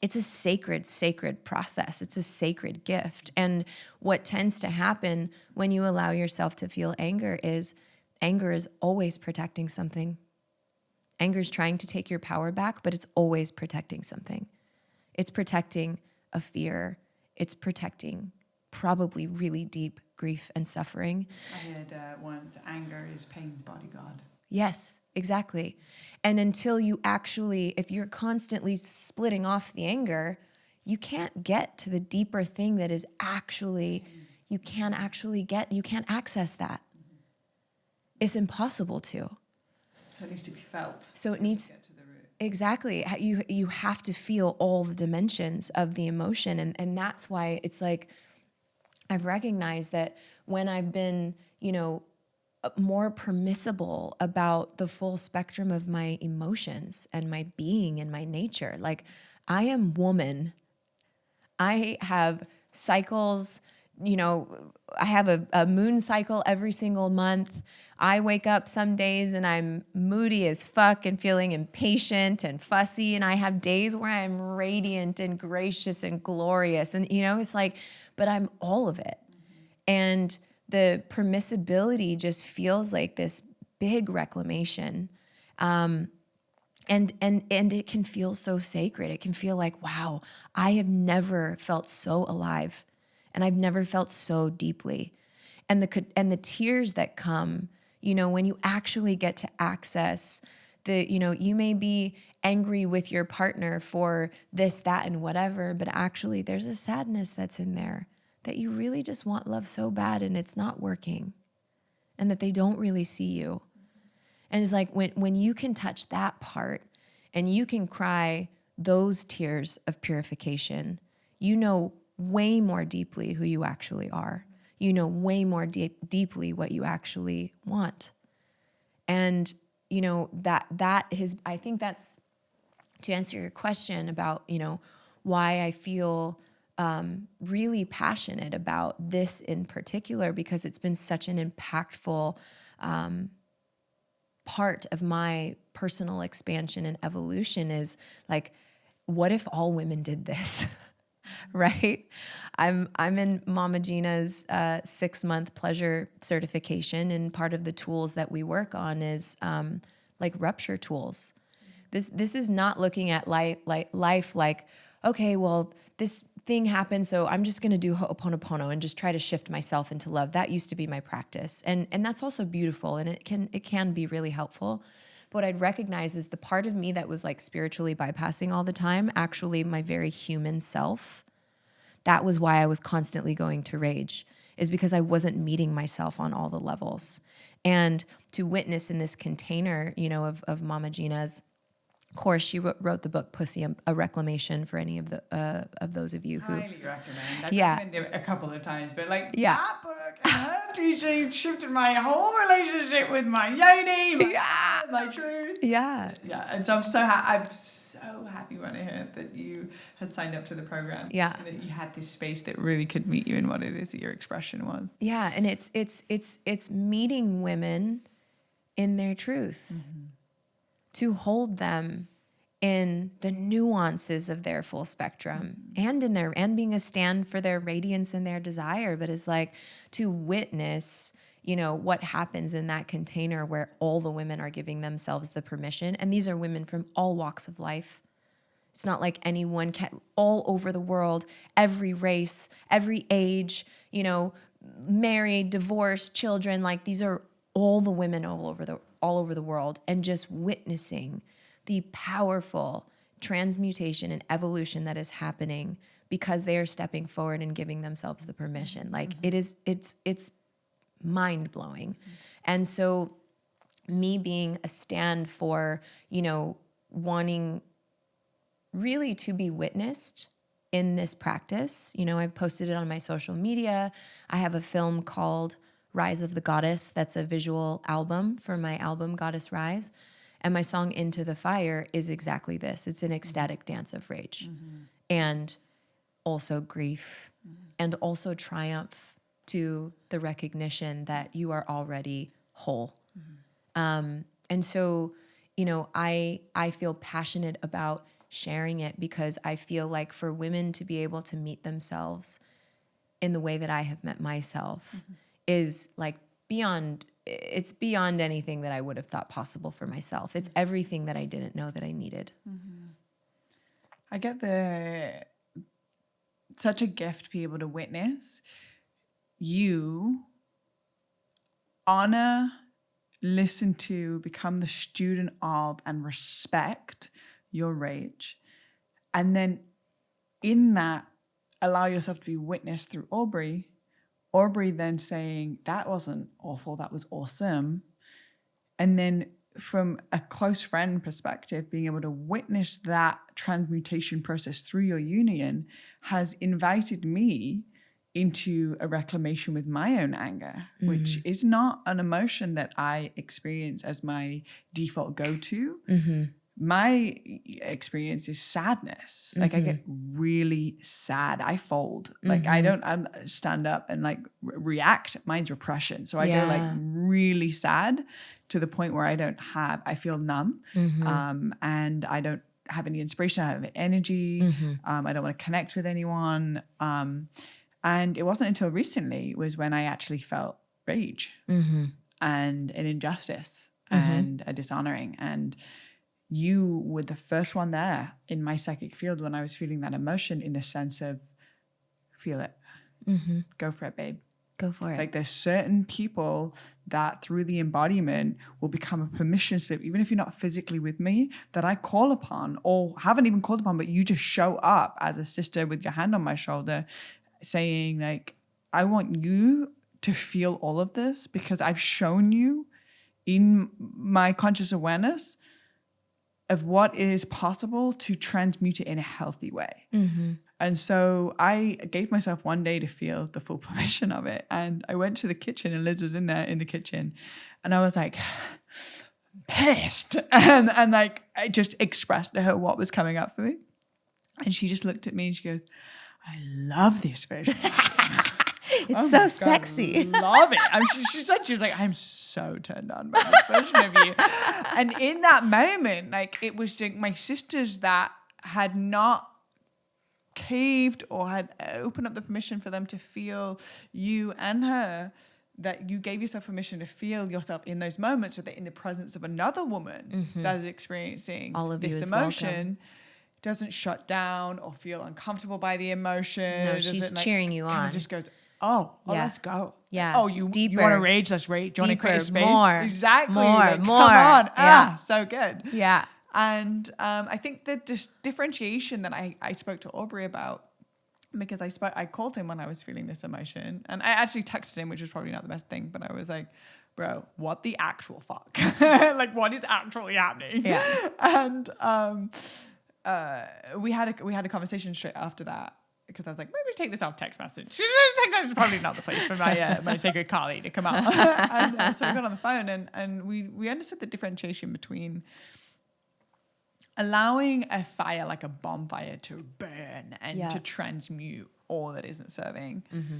It's a sacred, sacred process. It's a sacred gift. And what tends to happen when you allow yourself to feel anger is anger is always protecting something. Anger is trying to take your power back, but it's always protecting something. It's protecting a fear, it's protecting probably really deep grief and suffering. I heard uh, once anger is pain's bodyguard. Yes, exactly. And until you actually, if you're constantly splitting off the anger, you can't get to the deeper thing that is actually, you can't actually get, you can't access that. It's impossible to. So it needs to be felt. So it needs, exactly you you have to feel all the dimensions of the emotion and and that's why it's like i've recognized that when i've been you know more permissible about the full spectrum of my emotions and my being and my nature like i am woman I have cycles, you know, I have a, a moon cycle every single month. I wake up some days and I'm moody as fuck and feeling impatient and fussy. And I have days where I'm radiant and gracious and glorious. And, you know, it's like, but I'm all of it. And the permissibility just feels like this big reclamation. Um, and and and it can feel so sacred it can feel like wow i have never felt so alive and i've never felt so deeply and the and the tears that come you know when you actually get to access the you know you may be angry with your partner for this that and whatever but actually there's a sadness that's in there that you really just want love so bad and it's not working and that they don't really see you and it's like when, when you can touch that part and you can cry those tears of purification, you know way more deeply who you actually are. You know way more deep, deeply what you actually want. And you know that that is I think that's to answer your question about, you know, why I feel um, really passionate about this in particular because it's been such an impactful um, part of my personal expansion and evolution is like, what if all women did this? right? I'm I'm in Mama Gena's uh, six month pleasure certification, and part of the tools that we work on is um, like rupture tools. This this is not looking at life like life like okay, well this thing happened, so I'm just going to do Ho'oponopono and just try to shift myself into love. That used to be my practice, and and that's also beautiful, and it can it can be really helpful. But what I'd recognize is the part of me that was like spiritually bypassing all the time, actually my very human self. That was why I was constantly going to rage, is because I wasn't meeting myself on all the levels. And to witness in this container, you know, of, of Mama Gena's course, she wrote, the book "Pussy: A Reclamation" for any of the uh, of those of you who highly recommend. I've Yeah. it a couple of times, but like Yeah. that book her teaching shifted my whole relationship with my yoni, my, Yeah. my truth. yeah Yeah, and so I'm so ha- I'm so happy when I heard that you had signed up to the program. Yeah. and that you had this space that really could meet you in what it is that your expression was. yeah and it's it's it's it's meeting women in their truth to hold them in the nuances of their full spectrum and in their and being a stand for their radiance and their desire but it's like to witness you know what happens in that container where all the women are giving themselves the permission. And these are women from all walks of life. It's not like anyone can all over the world, every race, every age, you know, married, divorced, children, like these are all the women all over the all over the world and just witnessing the powerful transmutation and evolution that is happening because they are stepping forward and giving themselves the permission. Like mm-hmm. it is it's it's mind blowing. And so me being a stand for, you know, wanting really to be witnessed in this practice. You know, I've posted it on my social media. I have a film called Rise of the Goddess. That's a visual album for my album Goddess Rise. And my song Into the Fire is exactly this. It's an ecstatic dance of rage mm-hmm. and also grief mm-hmm. and also triumph to the recognition that you are already whole. Mm-hmm. Um, and so, you know, I I feel passionate about sharing it because I feel like for women to be able to meet themselves in the way that I have met myself is like beyond it's beyond anything that I would have thought possible for myself. It's everything that I didn't know that I needed. Mm-hmm. I get the such a gift to be able to witness you honor, listen to, become the student of, and respect your rage. And then in that, allow yourself to be witnessed through Aubrey. Aubrey then saying, That wasn't awful, that was awesome. And then from a close friend perspective, being able to witness that transmutation process through your union has invited me into a reclamation with my own anger, mm. which is not an emotion that I experience as my default go to. Mm-hmm. My experience is sadness. Mm-hmm. Like I get mm-hmm. really sad. I fold. Like mm-hmm. I don't I stand up and like re- react. Mine's repression. So I yeah. go like really sad to the point where I don't have, I feel numb mm-hmm. um, and I don't have any inspiration. I have energy. Mm-hmm. Um, I don't want to connect with anyone. Um, and it wasn't until recently was when I actually felt rage mm-hmm. and an injustice mm-hmm. and a dishonoring. And you were the first one there in my psychic field when I was feeling that emotion in the sense of feel it, mm-hmm. go for it, babe. Go for it. Like there's certain people that through the embodiment will become a permission slip, even if you're not physically with me, that I call upon or haven't even called upon, but you just show up as a sister with your hand on my shoulder saying like i want you to feel all of this because i've shown you in my conscious awareness of what is possible to transmute it in a healthy way. Mm-hmm. and so i gave myself one day to feel the full permission of it. And i went to the kitchen and liz was in there in the kitchen. And i was like pissed. And and like i just expressed to her what was coming up for me. And she just looked at me and she goes I love this version. it's oh so sexy. love it. I mean, she, she, said she was like, I'm so turned on by this version of you. And in that moment, like it was just my sisters that had not caved or had opened up the permission for them to feel you and her that you gave yourself permission to feel yourself in those moments so that in the presence of another woman mm-hmm. that is experiencing all of this emotion welcome doesn't shut down or feel uncomfortable by the emotion. No, she's like, cheering you on. Just goes, oh, oh, yeah. let's go. Yeah. Oh, you Deeper. you want to rage? Let's rage. Do you want to create space? More. Exactly. More. Like, more. Come on. Yeah. Ah, so good. Yeah. And um, I think the dis- differentiation that I, I spoke to Aubrey about because I spoke I called him when I was feeling this emotion and I actually texted him, which was probably not the best thing, but I was like, bro, what the actual fuck? like what is actually happening? Yeah. And um uh, we had a we had a conversation straight after that because I was like, maybe take this off text message. It's probably not the place for my uh, my sacred Kali to come out. and uh, so we got on the phone and and we we understood the differentiation between allowing a fire like a bonfire to burn and yeah. to transmute all that isn't serving. Mm-hmm.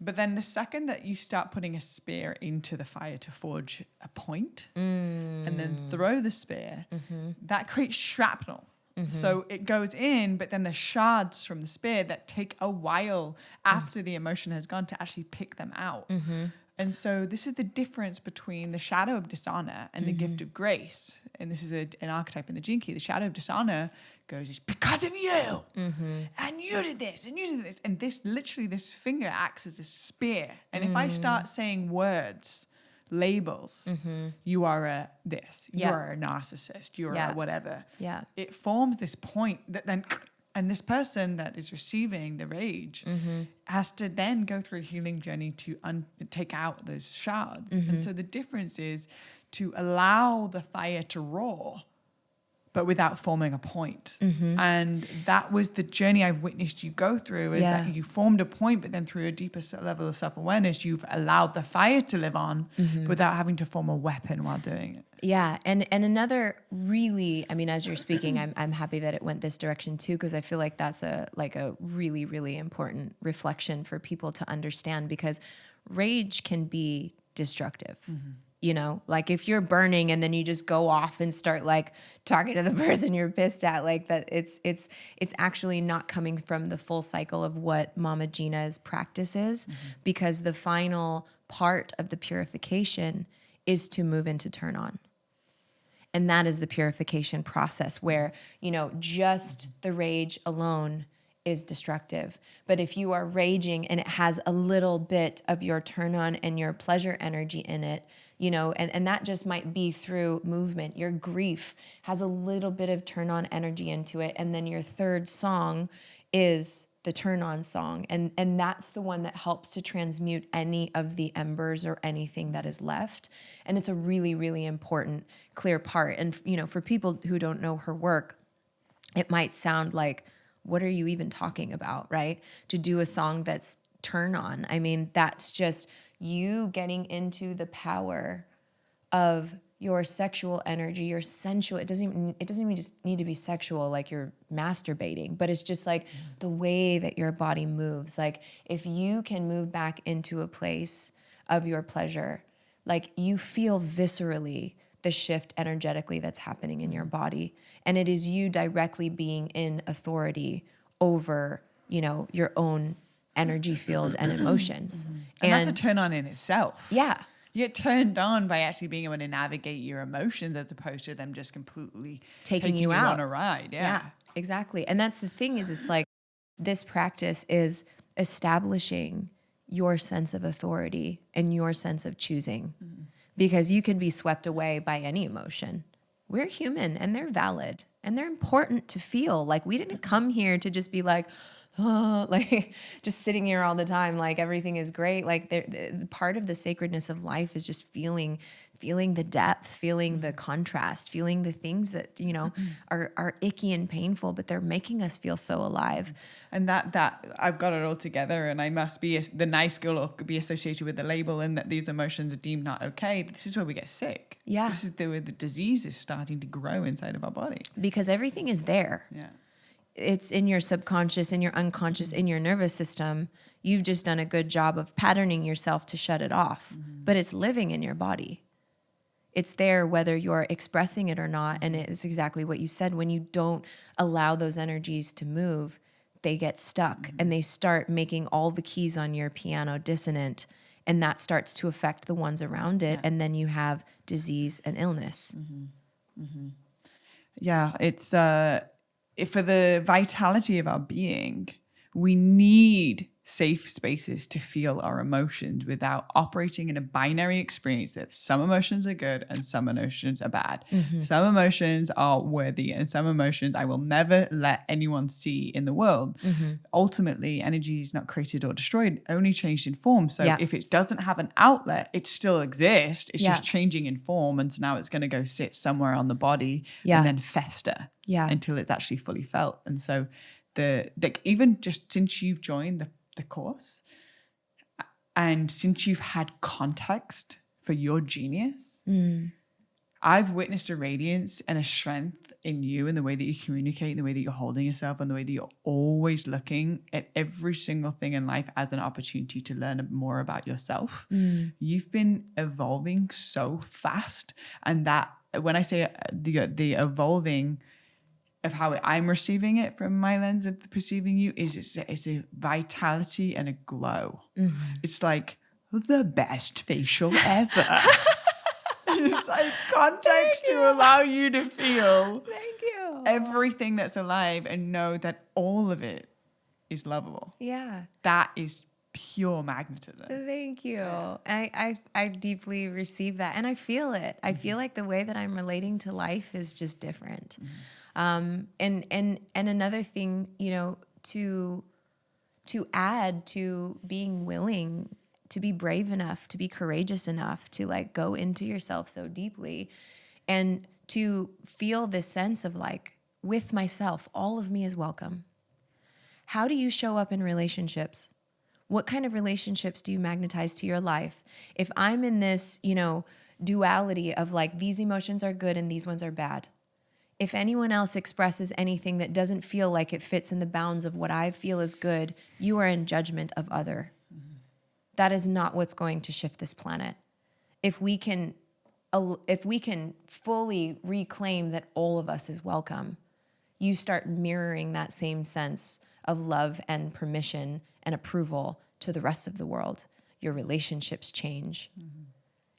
But then the second that you start putting a spear into the fire to forge a point mm. and then throw the spear, mm-hmm. that creates shrapnel. Mm-hmm. So it goes in, but then the shards from the spear that take a while after mm-hmm. the emotion has gone to actually pick them out. Mm-hmm. And so this is the difference between the shadow of dishonor and the gift mm-hmm. of grace. And this is a, an archetype in the Gene Key. The shadow of dishonor goes, it's because of you. Mm-hmm. And you did this and you did this. And this literally, this finger acts as a spear. And if I start mm. saying words, labels. Mm-hmm. You are a this. You are a narcissist. You are yeah. a whatever. Yeah. It forms this point that then, and this person that is receiving the rage mm-hmm. has to then go through a healing journey to un- take out those shards. Mm-hmm. And so the difference is to allow the fire to roar but without forming a point. Mm-hmm. And that was the journey I've witnessed you go through is yeah. that you formed a point, but then through a deeper level of self awareness, you've allowed the fire to live on mm-hmm. without having to form a weapon while doing it. Yeah, and and another really, I mean, as you're speaking, I'm I'm happy that it went this direction too, because I feel like that's a like a really really important reflection for people to understand because rage can be destructive. Mm-hmm you know like if you're burning and then you just go off and start like talking to the person you're pissed at like that it's it's it's actually not coming from the full cycle of what mama gena's practice is mm-hmm. because the final part of the purification is to move into turn on and that is the purification process where you know just the rage alone is destructive. But if you are raging and it has a little bit of your turn on and your pleasure energy in it, you know, and, and that just might be through movement. Your grief has a little bit of turn on energy into it. And then your third song is the turn on song. And and that's the one that helps to transmute any of the embers or anything that is left. And it's a really really important clear part. And you know for people who don't know her work it might sound like what are you even talking about right? To do a song that's turn on. I mean that's just you getting into the power of your sexual energy, your sensual. It doesn't even it doesn't even just need to be sexual like you're masturbating, but it's just like the way that your body moves. Like if you can move back into a place of your pleasure, like you feel viscerally the shift energetically that's happening in your body and it is you directly being in authority over, you know, your own energy field and emotions. And, and that's a turn on in itself. Yeah you get turned on by actually being able to navigate your emotions as opposed to them just completely taking, taking you, you out on a ride. Yeah. yeah, exactly. And that's the thing is, it's like this practice is establishing your sense of authority and your sense of choosing, mm-hmm. because you can be swept away by any emotion. We're human, and they're valid, and they're important to feel. Like we didn't come here to just be like oh, like just sitting here all the time, like everything is great. Like the, part of the sacredness of life is just feeling feeling the depth, feeling the contrast, feeling the things that, you know, mm-hmm. are, are icky and painful, but they're making us feel so alive. And that, that I've got it all together and I must be a, the nice girl or be associated with the label and that these emotions are deemed not okay. This is where we get sick. Yeah. This is the, where the disease is starting to grow inside of our body. Because everything is there. Yeah it's in your subconscious, in your unconscious, in your nervous system. You've just done a good job of patterning yourself to shut it off, mm-hmm. but it's living in your body. It's there whether you're expressing it or not. And it's exactly what you said. When you don't allow those energies to move, they get stuck mm-hmm. and they start making all the keys on your piano dissonant. And that starts to affect the ones around it. Yeah. And then you have disease and illness. Mm-hmm. mm-hmm. Yeah, it's uh, for the vitality of our being, we need safe spaces to feel our emotions without operating in a binary experience that some emotions are good and some emotions are bad. Mm-hmm. Some emotions are worthy and some emotions I will never let anyone see in the world. Mm-hmm. Ultimately, energy is not created or destroyed, only changed in form. So yeah. if it doesn't have an outlet, it still exists. It's yeah. just changing in form. And so now it's going to go sit somewhere on the body yeah. and then fester yeah. until it's actually fully felt. And so the, the even just since you've joined the the course. And since you've had context for your genius, mm. I've witnessed a radiance and a strength in you in the way that you communicate, the way that you're holding yourself, and the way that you're always looking at every single thing in life as an opportunity to learn more about yourself. Mm. You've been evolving so fast. And that, when I say the, the evolving, of how I'm receiving it from my lens of perceiving you is it's a, it's a vitality and a glow. Mm-hmm. It's like the best facial ever. it's like context to allow you to feel Thank you. everything that's alive and know that all of it is lovable. Yeah. That is pure magnetism. Thank you. I, I I deeply receive that and I feel it. I feel mm-hmm. like the way that I'm relating to life is just different. Mm-hmm. Um, and and and another thing, you know, to to add to being willing to be brave enough, to be courageous enough to like go into yourself so deeply and to feel this sense of like with myself, all of me is welcome. How do you show up in relationships? What kind of relationships do you magnetize to your life? If I'm in this, you know, duality of like these emotions are good and these ones are bad, if anyone else expresses anything that doesn't feel like it fits in the bounds of what I feel is good, you are in judgment of other. Mm-hmm. That is not what's going to shift this planet. If we can if we can fully reclaim that all of us is welcome, you start mirroring that same sense of love and permission and approval to the rest of the world. Your relationships change. Mm-hmm.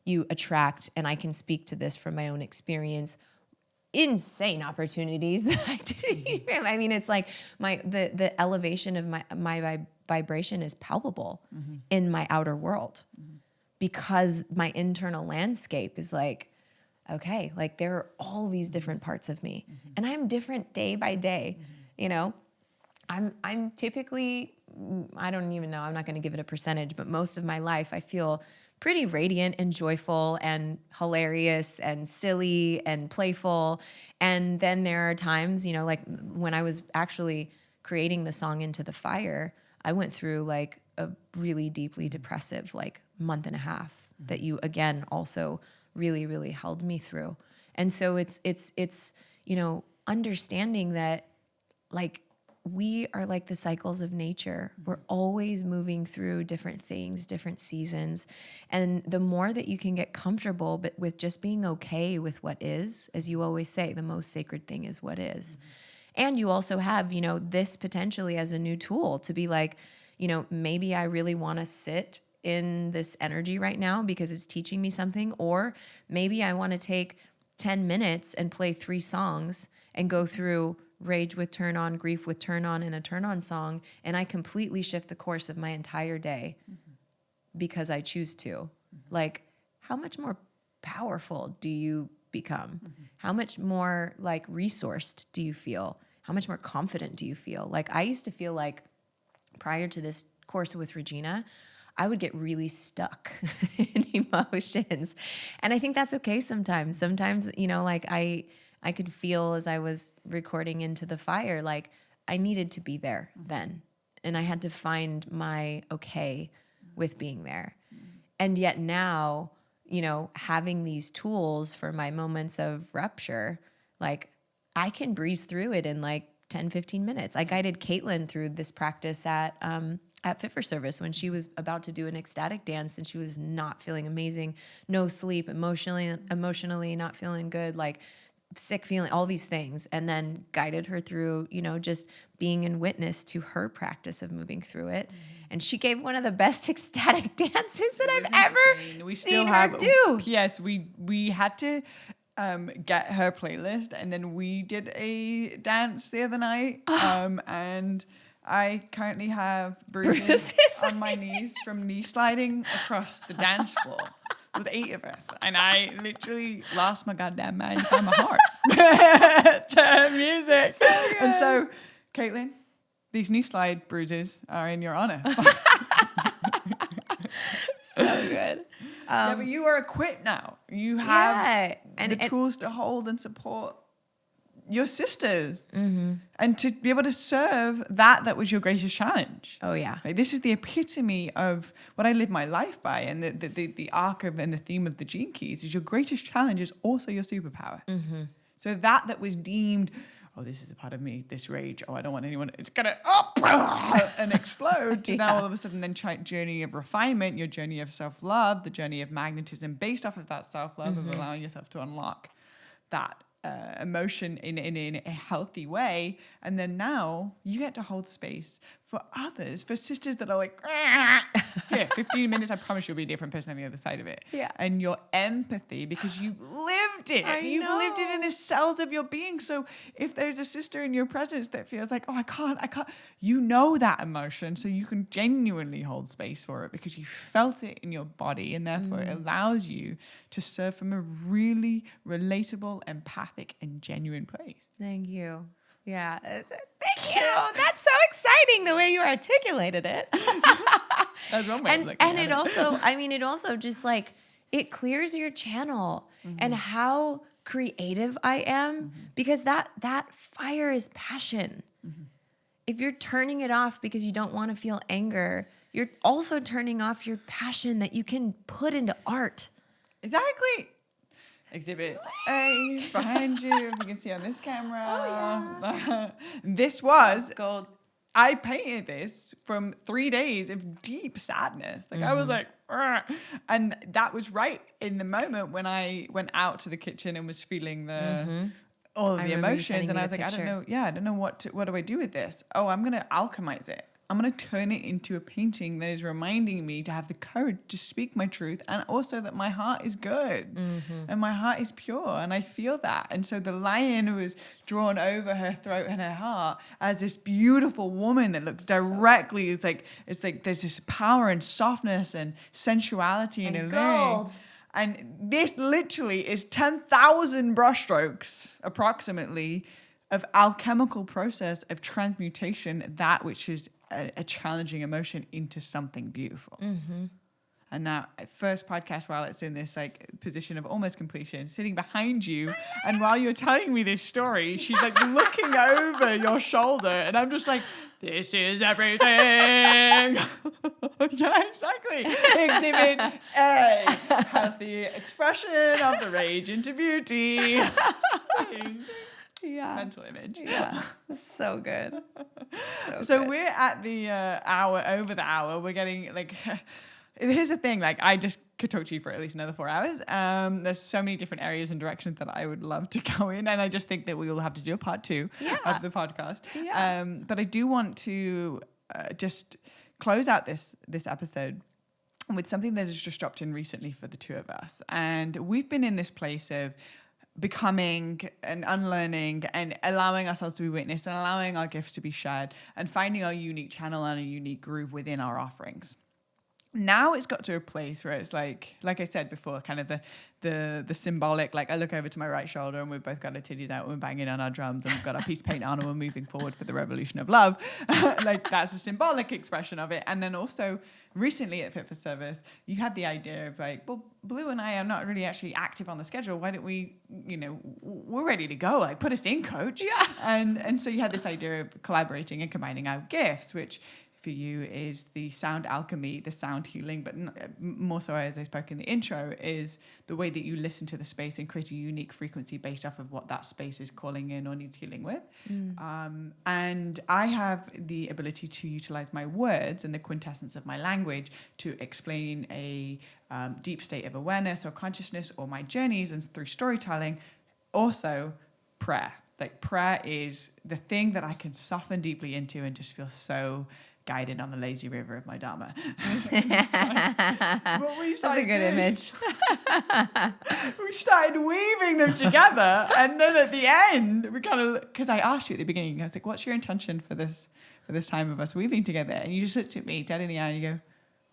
You attract, and I can speak to this from my own experience, insane opportunities that I didn't mm-hmm. even. I mean, it's like my the the elevation of my my vibration is palpable mm-hmm. in my outer world mm-hmm. because my internal landscape is like, okay, like there are all these different parts of me, mm-hmm. and I'm different day by day, mm-hmm. you know. I'm I'm typically I don't even know. I'm not going to give it a percentage, but most of my life I feel pretty radiant and joyful and hilarious and silly and playful. And then there are times, you know, like when I was actually creating the song Into the Fire, I went through like a really deeply depressive like month and a half mm-hmm. that you again also really really held me through. And so it's it's it's you know understanding that like we are like the cycles of nature. We're always moving through different things, different seasons. And the more that you can get comfortable but with just being okay with what is, as you always say, the most sacred thing is what is. Mm-hmm. And you also have, you know, this potentially as a new tool to be like, you know, maybe I really want to sit in this energy right now because it's teaching me something or maybe I want to take 10 minutes and play three songs and go through rage with turn on, grief with turn on, and a turn on song, and I completely shift the course of my entire day mm-hmm. because I choose to. Mm-hmm. Like, how much more powerful do you become? Mm-hmm. How much more like resourced do you feel? How much more confident do you feel? Like, I used to feel like prior to this course with Regena, I would get really stuck in emotions. And I think that's okay sometimes. Sometimes, you know, like I I could feel as I was recording into the fire, like I needed to be there mm-hmm. then. And I had to find my okay with being there. Mm-hmm. And yet now, you know, having these tools for my moments of rupture, like I can breeze through it in like 10, 15 minutes. I guided Caitlin through this practice at um, at Fit for Service when she was about to do an ecstatic dance and she was not feeling amazing, no sleep, emotionally emotionally not feeling good, like sick feeling, all these things, and then guided her through, you know, just being in witness to her practice of moving through it. Mm-hmm. And she gave one of the best ecstatic dances that I've insane. ever we seen still have, her do. Yes, we we had to um, get her playlist, and then we did a dance the other night, um, and. I currently have bruises, bruises on my knees from knee sliding across the dance floor with eight of us, and I literally lost my goddamn mind, found my heart to music. So and so, Caitlin, these knee slide bruises are in your honor. so good. Um, yeah, but you are equipped now. You have yeah, and, the and, tools to hold and support your sisters mm-hmm. and to be able to serve that that was your greatest challenge oh yeah like, this is the epitome of what i live my life by and the, the, the, the arc of and the theme of the gene keys is your greatest challenge is also your superpower mm-hmm. so that that was deemed oh this is a part of me this rage oh i don't want anyone it's gonna up and explode yeah. now all of a sudden then journey of refinement your journey of self-love the journey of magnetism based off of that self-love mm-hmm. of allowing yourself to unlock that uh, emotion in, in, in a healthy way. And then now you get to hold space for others, for sisters that are like, here, 15 minutes, I promise you'll be a different person on the other side of it. Yeah. And your empathy because you've lived it. I you've know. lived it in the cells of your being. So if there's a sister in your presence that feels like, oh, I can't, I can't, you know that emotion. So you can genuinely hold space for it because you felt it in your body. And therefore mm. it allows you to serve from a really relatable, empathic, and genuine place. Thank you. Yeah. Uh, thank you. That's so exciting the way you articulated it. That's one way and, and it, it also, I mean, it also just like it clears your channel mm-hmm. and how creative I am mm-hmm. because that that fire is passion. Mm-hmm. If you're turning it off because you don't want to feel anger, you're also turning off your passion that you can put into art. Exactly. Exhibit A behind you, if you can see on this camera. Oh, yeah. this was gold. I painted this from three days of deep sadness. Like mm-hmm. I was mm-hmm. like. and that was right in the moment when I went out to the kitchen and was feeling the mm-hmm. all of the emotions, and I was like, picture. I don't know, yeah, I don't know what to, what do I do with this? Oh, I'm gonna alchemize it. I'm going to turn it into a painting that is reminding me to have the courage to speak my truth and also that my heart is good mm-hmm. and my heart is pure and I feel that. And so the lion was drawn over her throat and her heart as this beautiful woman that looks directly, it's like, it's like there's this power and softness and sensuality and in gold. And this literally is 10,000 brushstrokes approximately of alchemical process of transmutation that which is a, a challenging emotion into something beautiful. Mm-hmm. And now, first podcast, while it's in this like position of almost completion, sitting behind you, and while you're telling me this story, she's like looking over your shoulder, and I'm just like, "This is everything." yeah, exactly. Exhibit A: healthy expression of the rage into beauty. Yeah. Mental image. Yeah. So good. So, So good. we're at the uh, hour over the hour. We're getting like. Here's the thing, like I just could talk to you for at least another four hours. Um, there's so many different areas and directions that I would love to go in, and I just think that we will have to do a part two Yeah. of the podcast. Yeah. Um, but I do want to uh, just close out this this episode with something that has just dropped in recently for the two of us, and we've been in this place of becoming and unlearning and allowing ourselves to be witnessed and allowing our gifts to be shared and finding our unique channel and a unique groove within our offerings now it's got to a place where it's like like i said before kind of the the the symbolic like i look over to my right shoulder and we've both got our titties out and we're banging on our drums and we've got our piece of paint on and we're moving forward for the revolution of love. Like that's a symbolic expression of it. And then also recently at fit for service you had the idea of like well blue and i are not really actually active on the schedule. Why don't we you know we're ready to go. Like put us in coach. Yeah. and and so you had this idea of collaborating and combining our gifts which for you is the sound alchemy, the sound healing, but uh, more so as I spoke in the intro, is the way that you listen to the space and create a unique frequency based off of what that space is calling in or needs healing with. Um, and I have the ability to utilize my words and the quintessence of my language to explain a um, deep state of awareness or consciousness or my journeys and through storytelling. Also, prayer. Like prayer is the thing that I can soften deeply into and just feel so guided on the lazy river of my dharma. That's a good doing- image. we started weaving them together, and then at the end, we kind of because I asked you at the beginning, I was like, "What's your intention for this for this time of us weaving together?" And you just looked at me dead in the eye and you go,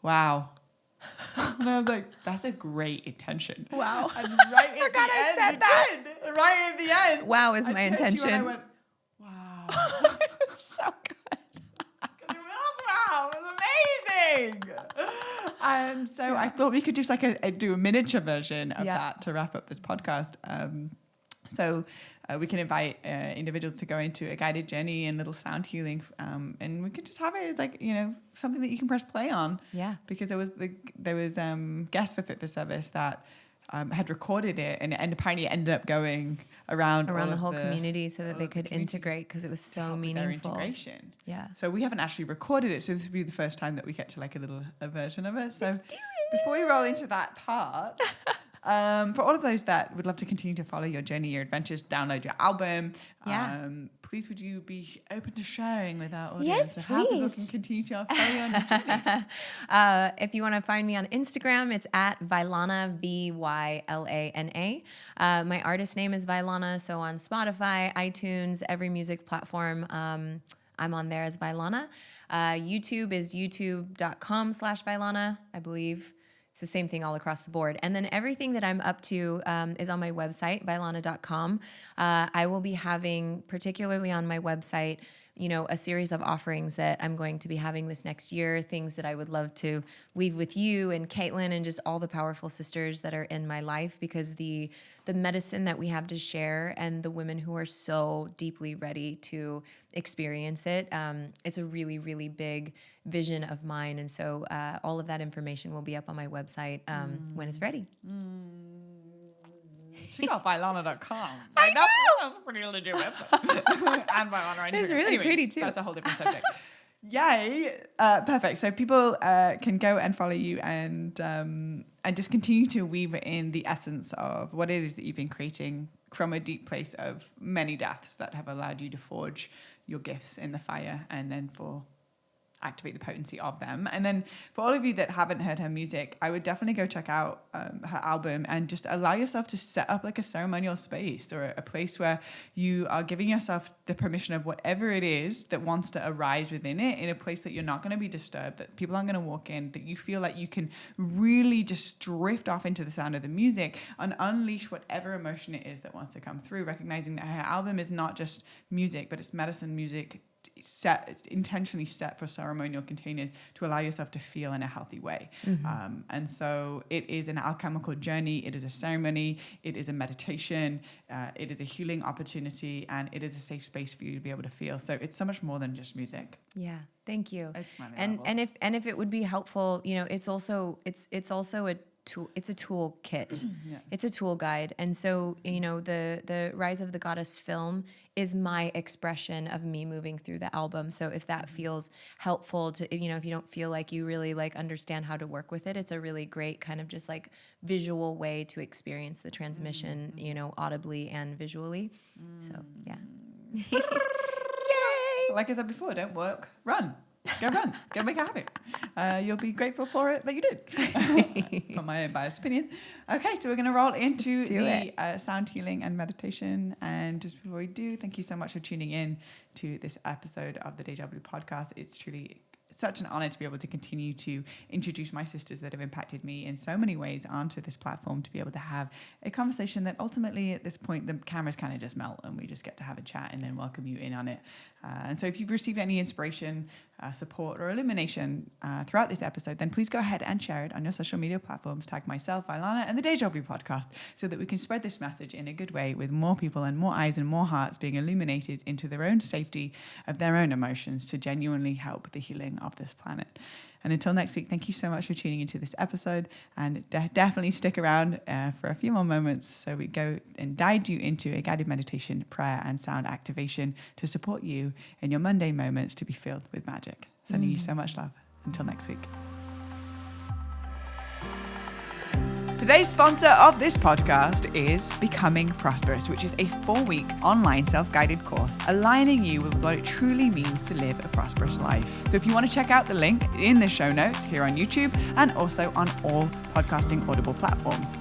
"Wow." And I was like, "That's a great intention." Wow. And right at forgot the I end, said that. did. Right at the end. Wow is I my turned to you and I intention. went, "Wow." so good. It was wow, it was amazing. And so I thought we could just like a, a- do a miniature version of Yeah. that to wrap up this podcast. Um, so uh, we can invite uh, individuals to go into a guided journey and little sound healing, um, and we could just have it as like you know something that you can press play on. Yeah. Because there was the there was um, guests for Fit for Service that. Um, had recorded it and, and apparently it ended up going around Around the whole community so that they of the could integrate because it was so meaningful. integration. Yeah. So we haven't actually recorded it, so this will be the first time that we get to like a little a version of it. So before we roll into that part, um, for all of those that would love to continue to follow your journey, your adventures, download your album, Yeah. um, please would you be open to sharing with our audience Yes, of how people please. can continue to follow you on your journey? Uh, if you want to find me on Instagram, it's at Vylana, V Y L A N A. Uh, my artist name is Vylana, so on Spotify, iTunes, every music platform, um, I'm on there as Vylana. Uh, YouTube is youtube.com slash Vylana, I believe. It's the same thing all across the board. And then everything that I'm up to um, is on my website, vylana.com. Uh, I will be having, particularly on my website, you know, a series of offerings that I'm going to be having this next year, things that I would love to weave with you and Caitlin and just all the powerful sisters that are in my life because the the medicine that we have to share and the women who are so deeply ready to experience it. Um, it's a really, really big vision of mine. And so uh, all of that information will be up on my website um, when it's ready. Check out Vylana.com. Like, that's, that's a pretty legit website. and Vylana on It's really Anyway, pretty, too. That's a whole different subject. Yay! Uh, perfect. So people uh, can go and follow you and um, and just continue to weave in the essence of what it is that you've been creating from a deep place of many deaths that have allowed you to forge your gifts in the fire and then for activate the potency of them. And then for all of you that haven't heard her music, I would definitely go check out um, her album and just allow yourself to set up like a ceremonial space or a, a place where you are giving yourself the permission of whatever it is that wants to arise within it in a place that you're not going to be disturbed, that people aren't going to walk in, that you feel like you can really just drift off into the sound of the music and unleash whatever emotion it is that wants to come through, recognizing that her album is not just music, but it's medicine music set intentionally set for ceremonial containers to allow yourself to feel in a healthy way. Mm-hmm. um, and so it is an alchemical journey. It is a ceremony. It is a meditation. Uh, it is a healing opportunity and it is a safe space for you to be able to feel. So it's so much more than just music. Yeah. Thank you. And and if and if it would be helpful you know it's also it's it's also a tool it's a tool kit yeah. it's a tool guide and so you know the the rise of the goddess film is my expression of me moving through the album so if that mm-hmm. feels helpful to you know if you don't feel like you really like understand how to work with it it's a really great kind of just like visual way to experience the transmission mm-hmm. you know audibly and visually mm. so yeah Yay! like i said before don't work run Go run. Go make a habit. Uh, you'll be grateful for it that you did. for my own biased opinion. Okay, so we're going to roll into the uh, sound healing and meditation. And just before we do, thank you so much for tuning in to this episode of the Deja Blue podcast. It's truly such an honor to be able to continue to introduce my sisters that have impacted me in so many ways onto this platform to be able to have a conversation that ultimately at this point the cameras kind of just melt and we just get to have a chat and then welcome you in on it uh, and so if you've received any inspiration, uh, support, or illumination uh, throughout this episode, then please go ahead and share it on your social media platforms. Tag myself, Vylana, and the Deja Blue podcast so that we can spread this message in a good way with more people and more eyes and more hearts being illuminated into their own safety of their own emotions to genuinely help the healing of this planet. And until next week, thank you so much for tuning into this episode. And de- definitely stick around uh, for a few more moments so we go and guide you into a guided meditation, prayer, and sound activation to support you in your mundane moments to be filled with magic. Sending mm. you so much love. Until next week. Today's sponsor of this podcast is Becoming Prosperous, which is a four week online self guided course aligning you with what it truly means to live a prosperous life. So if you want to check out the link in the show notes here on YouTube and also on all podcasting audible platforms.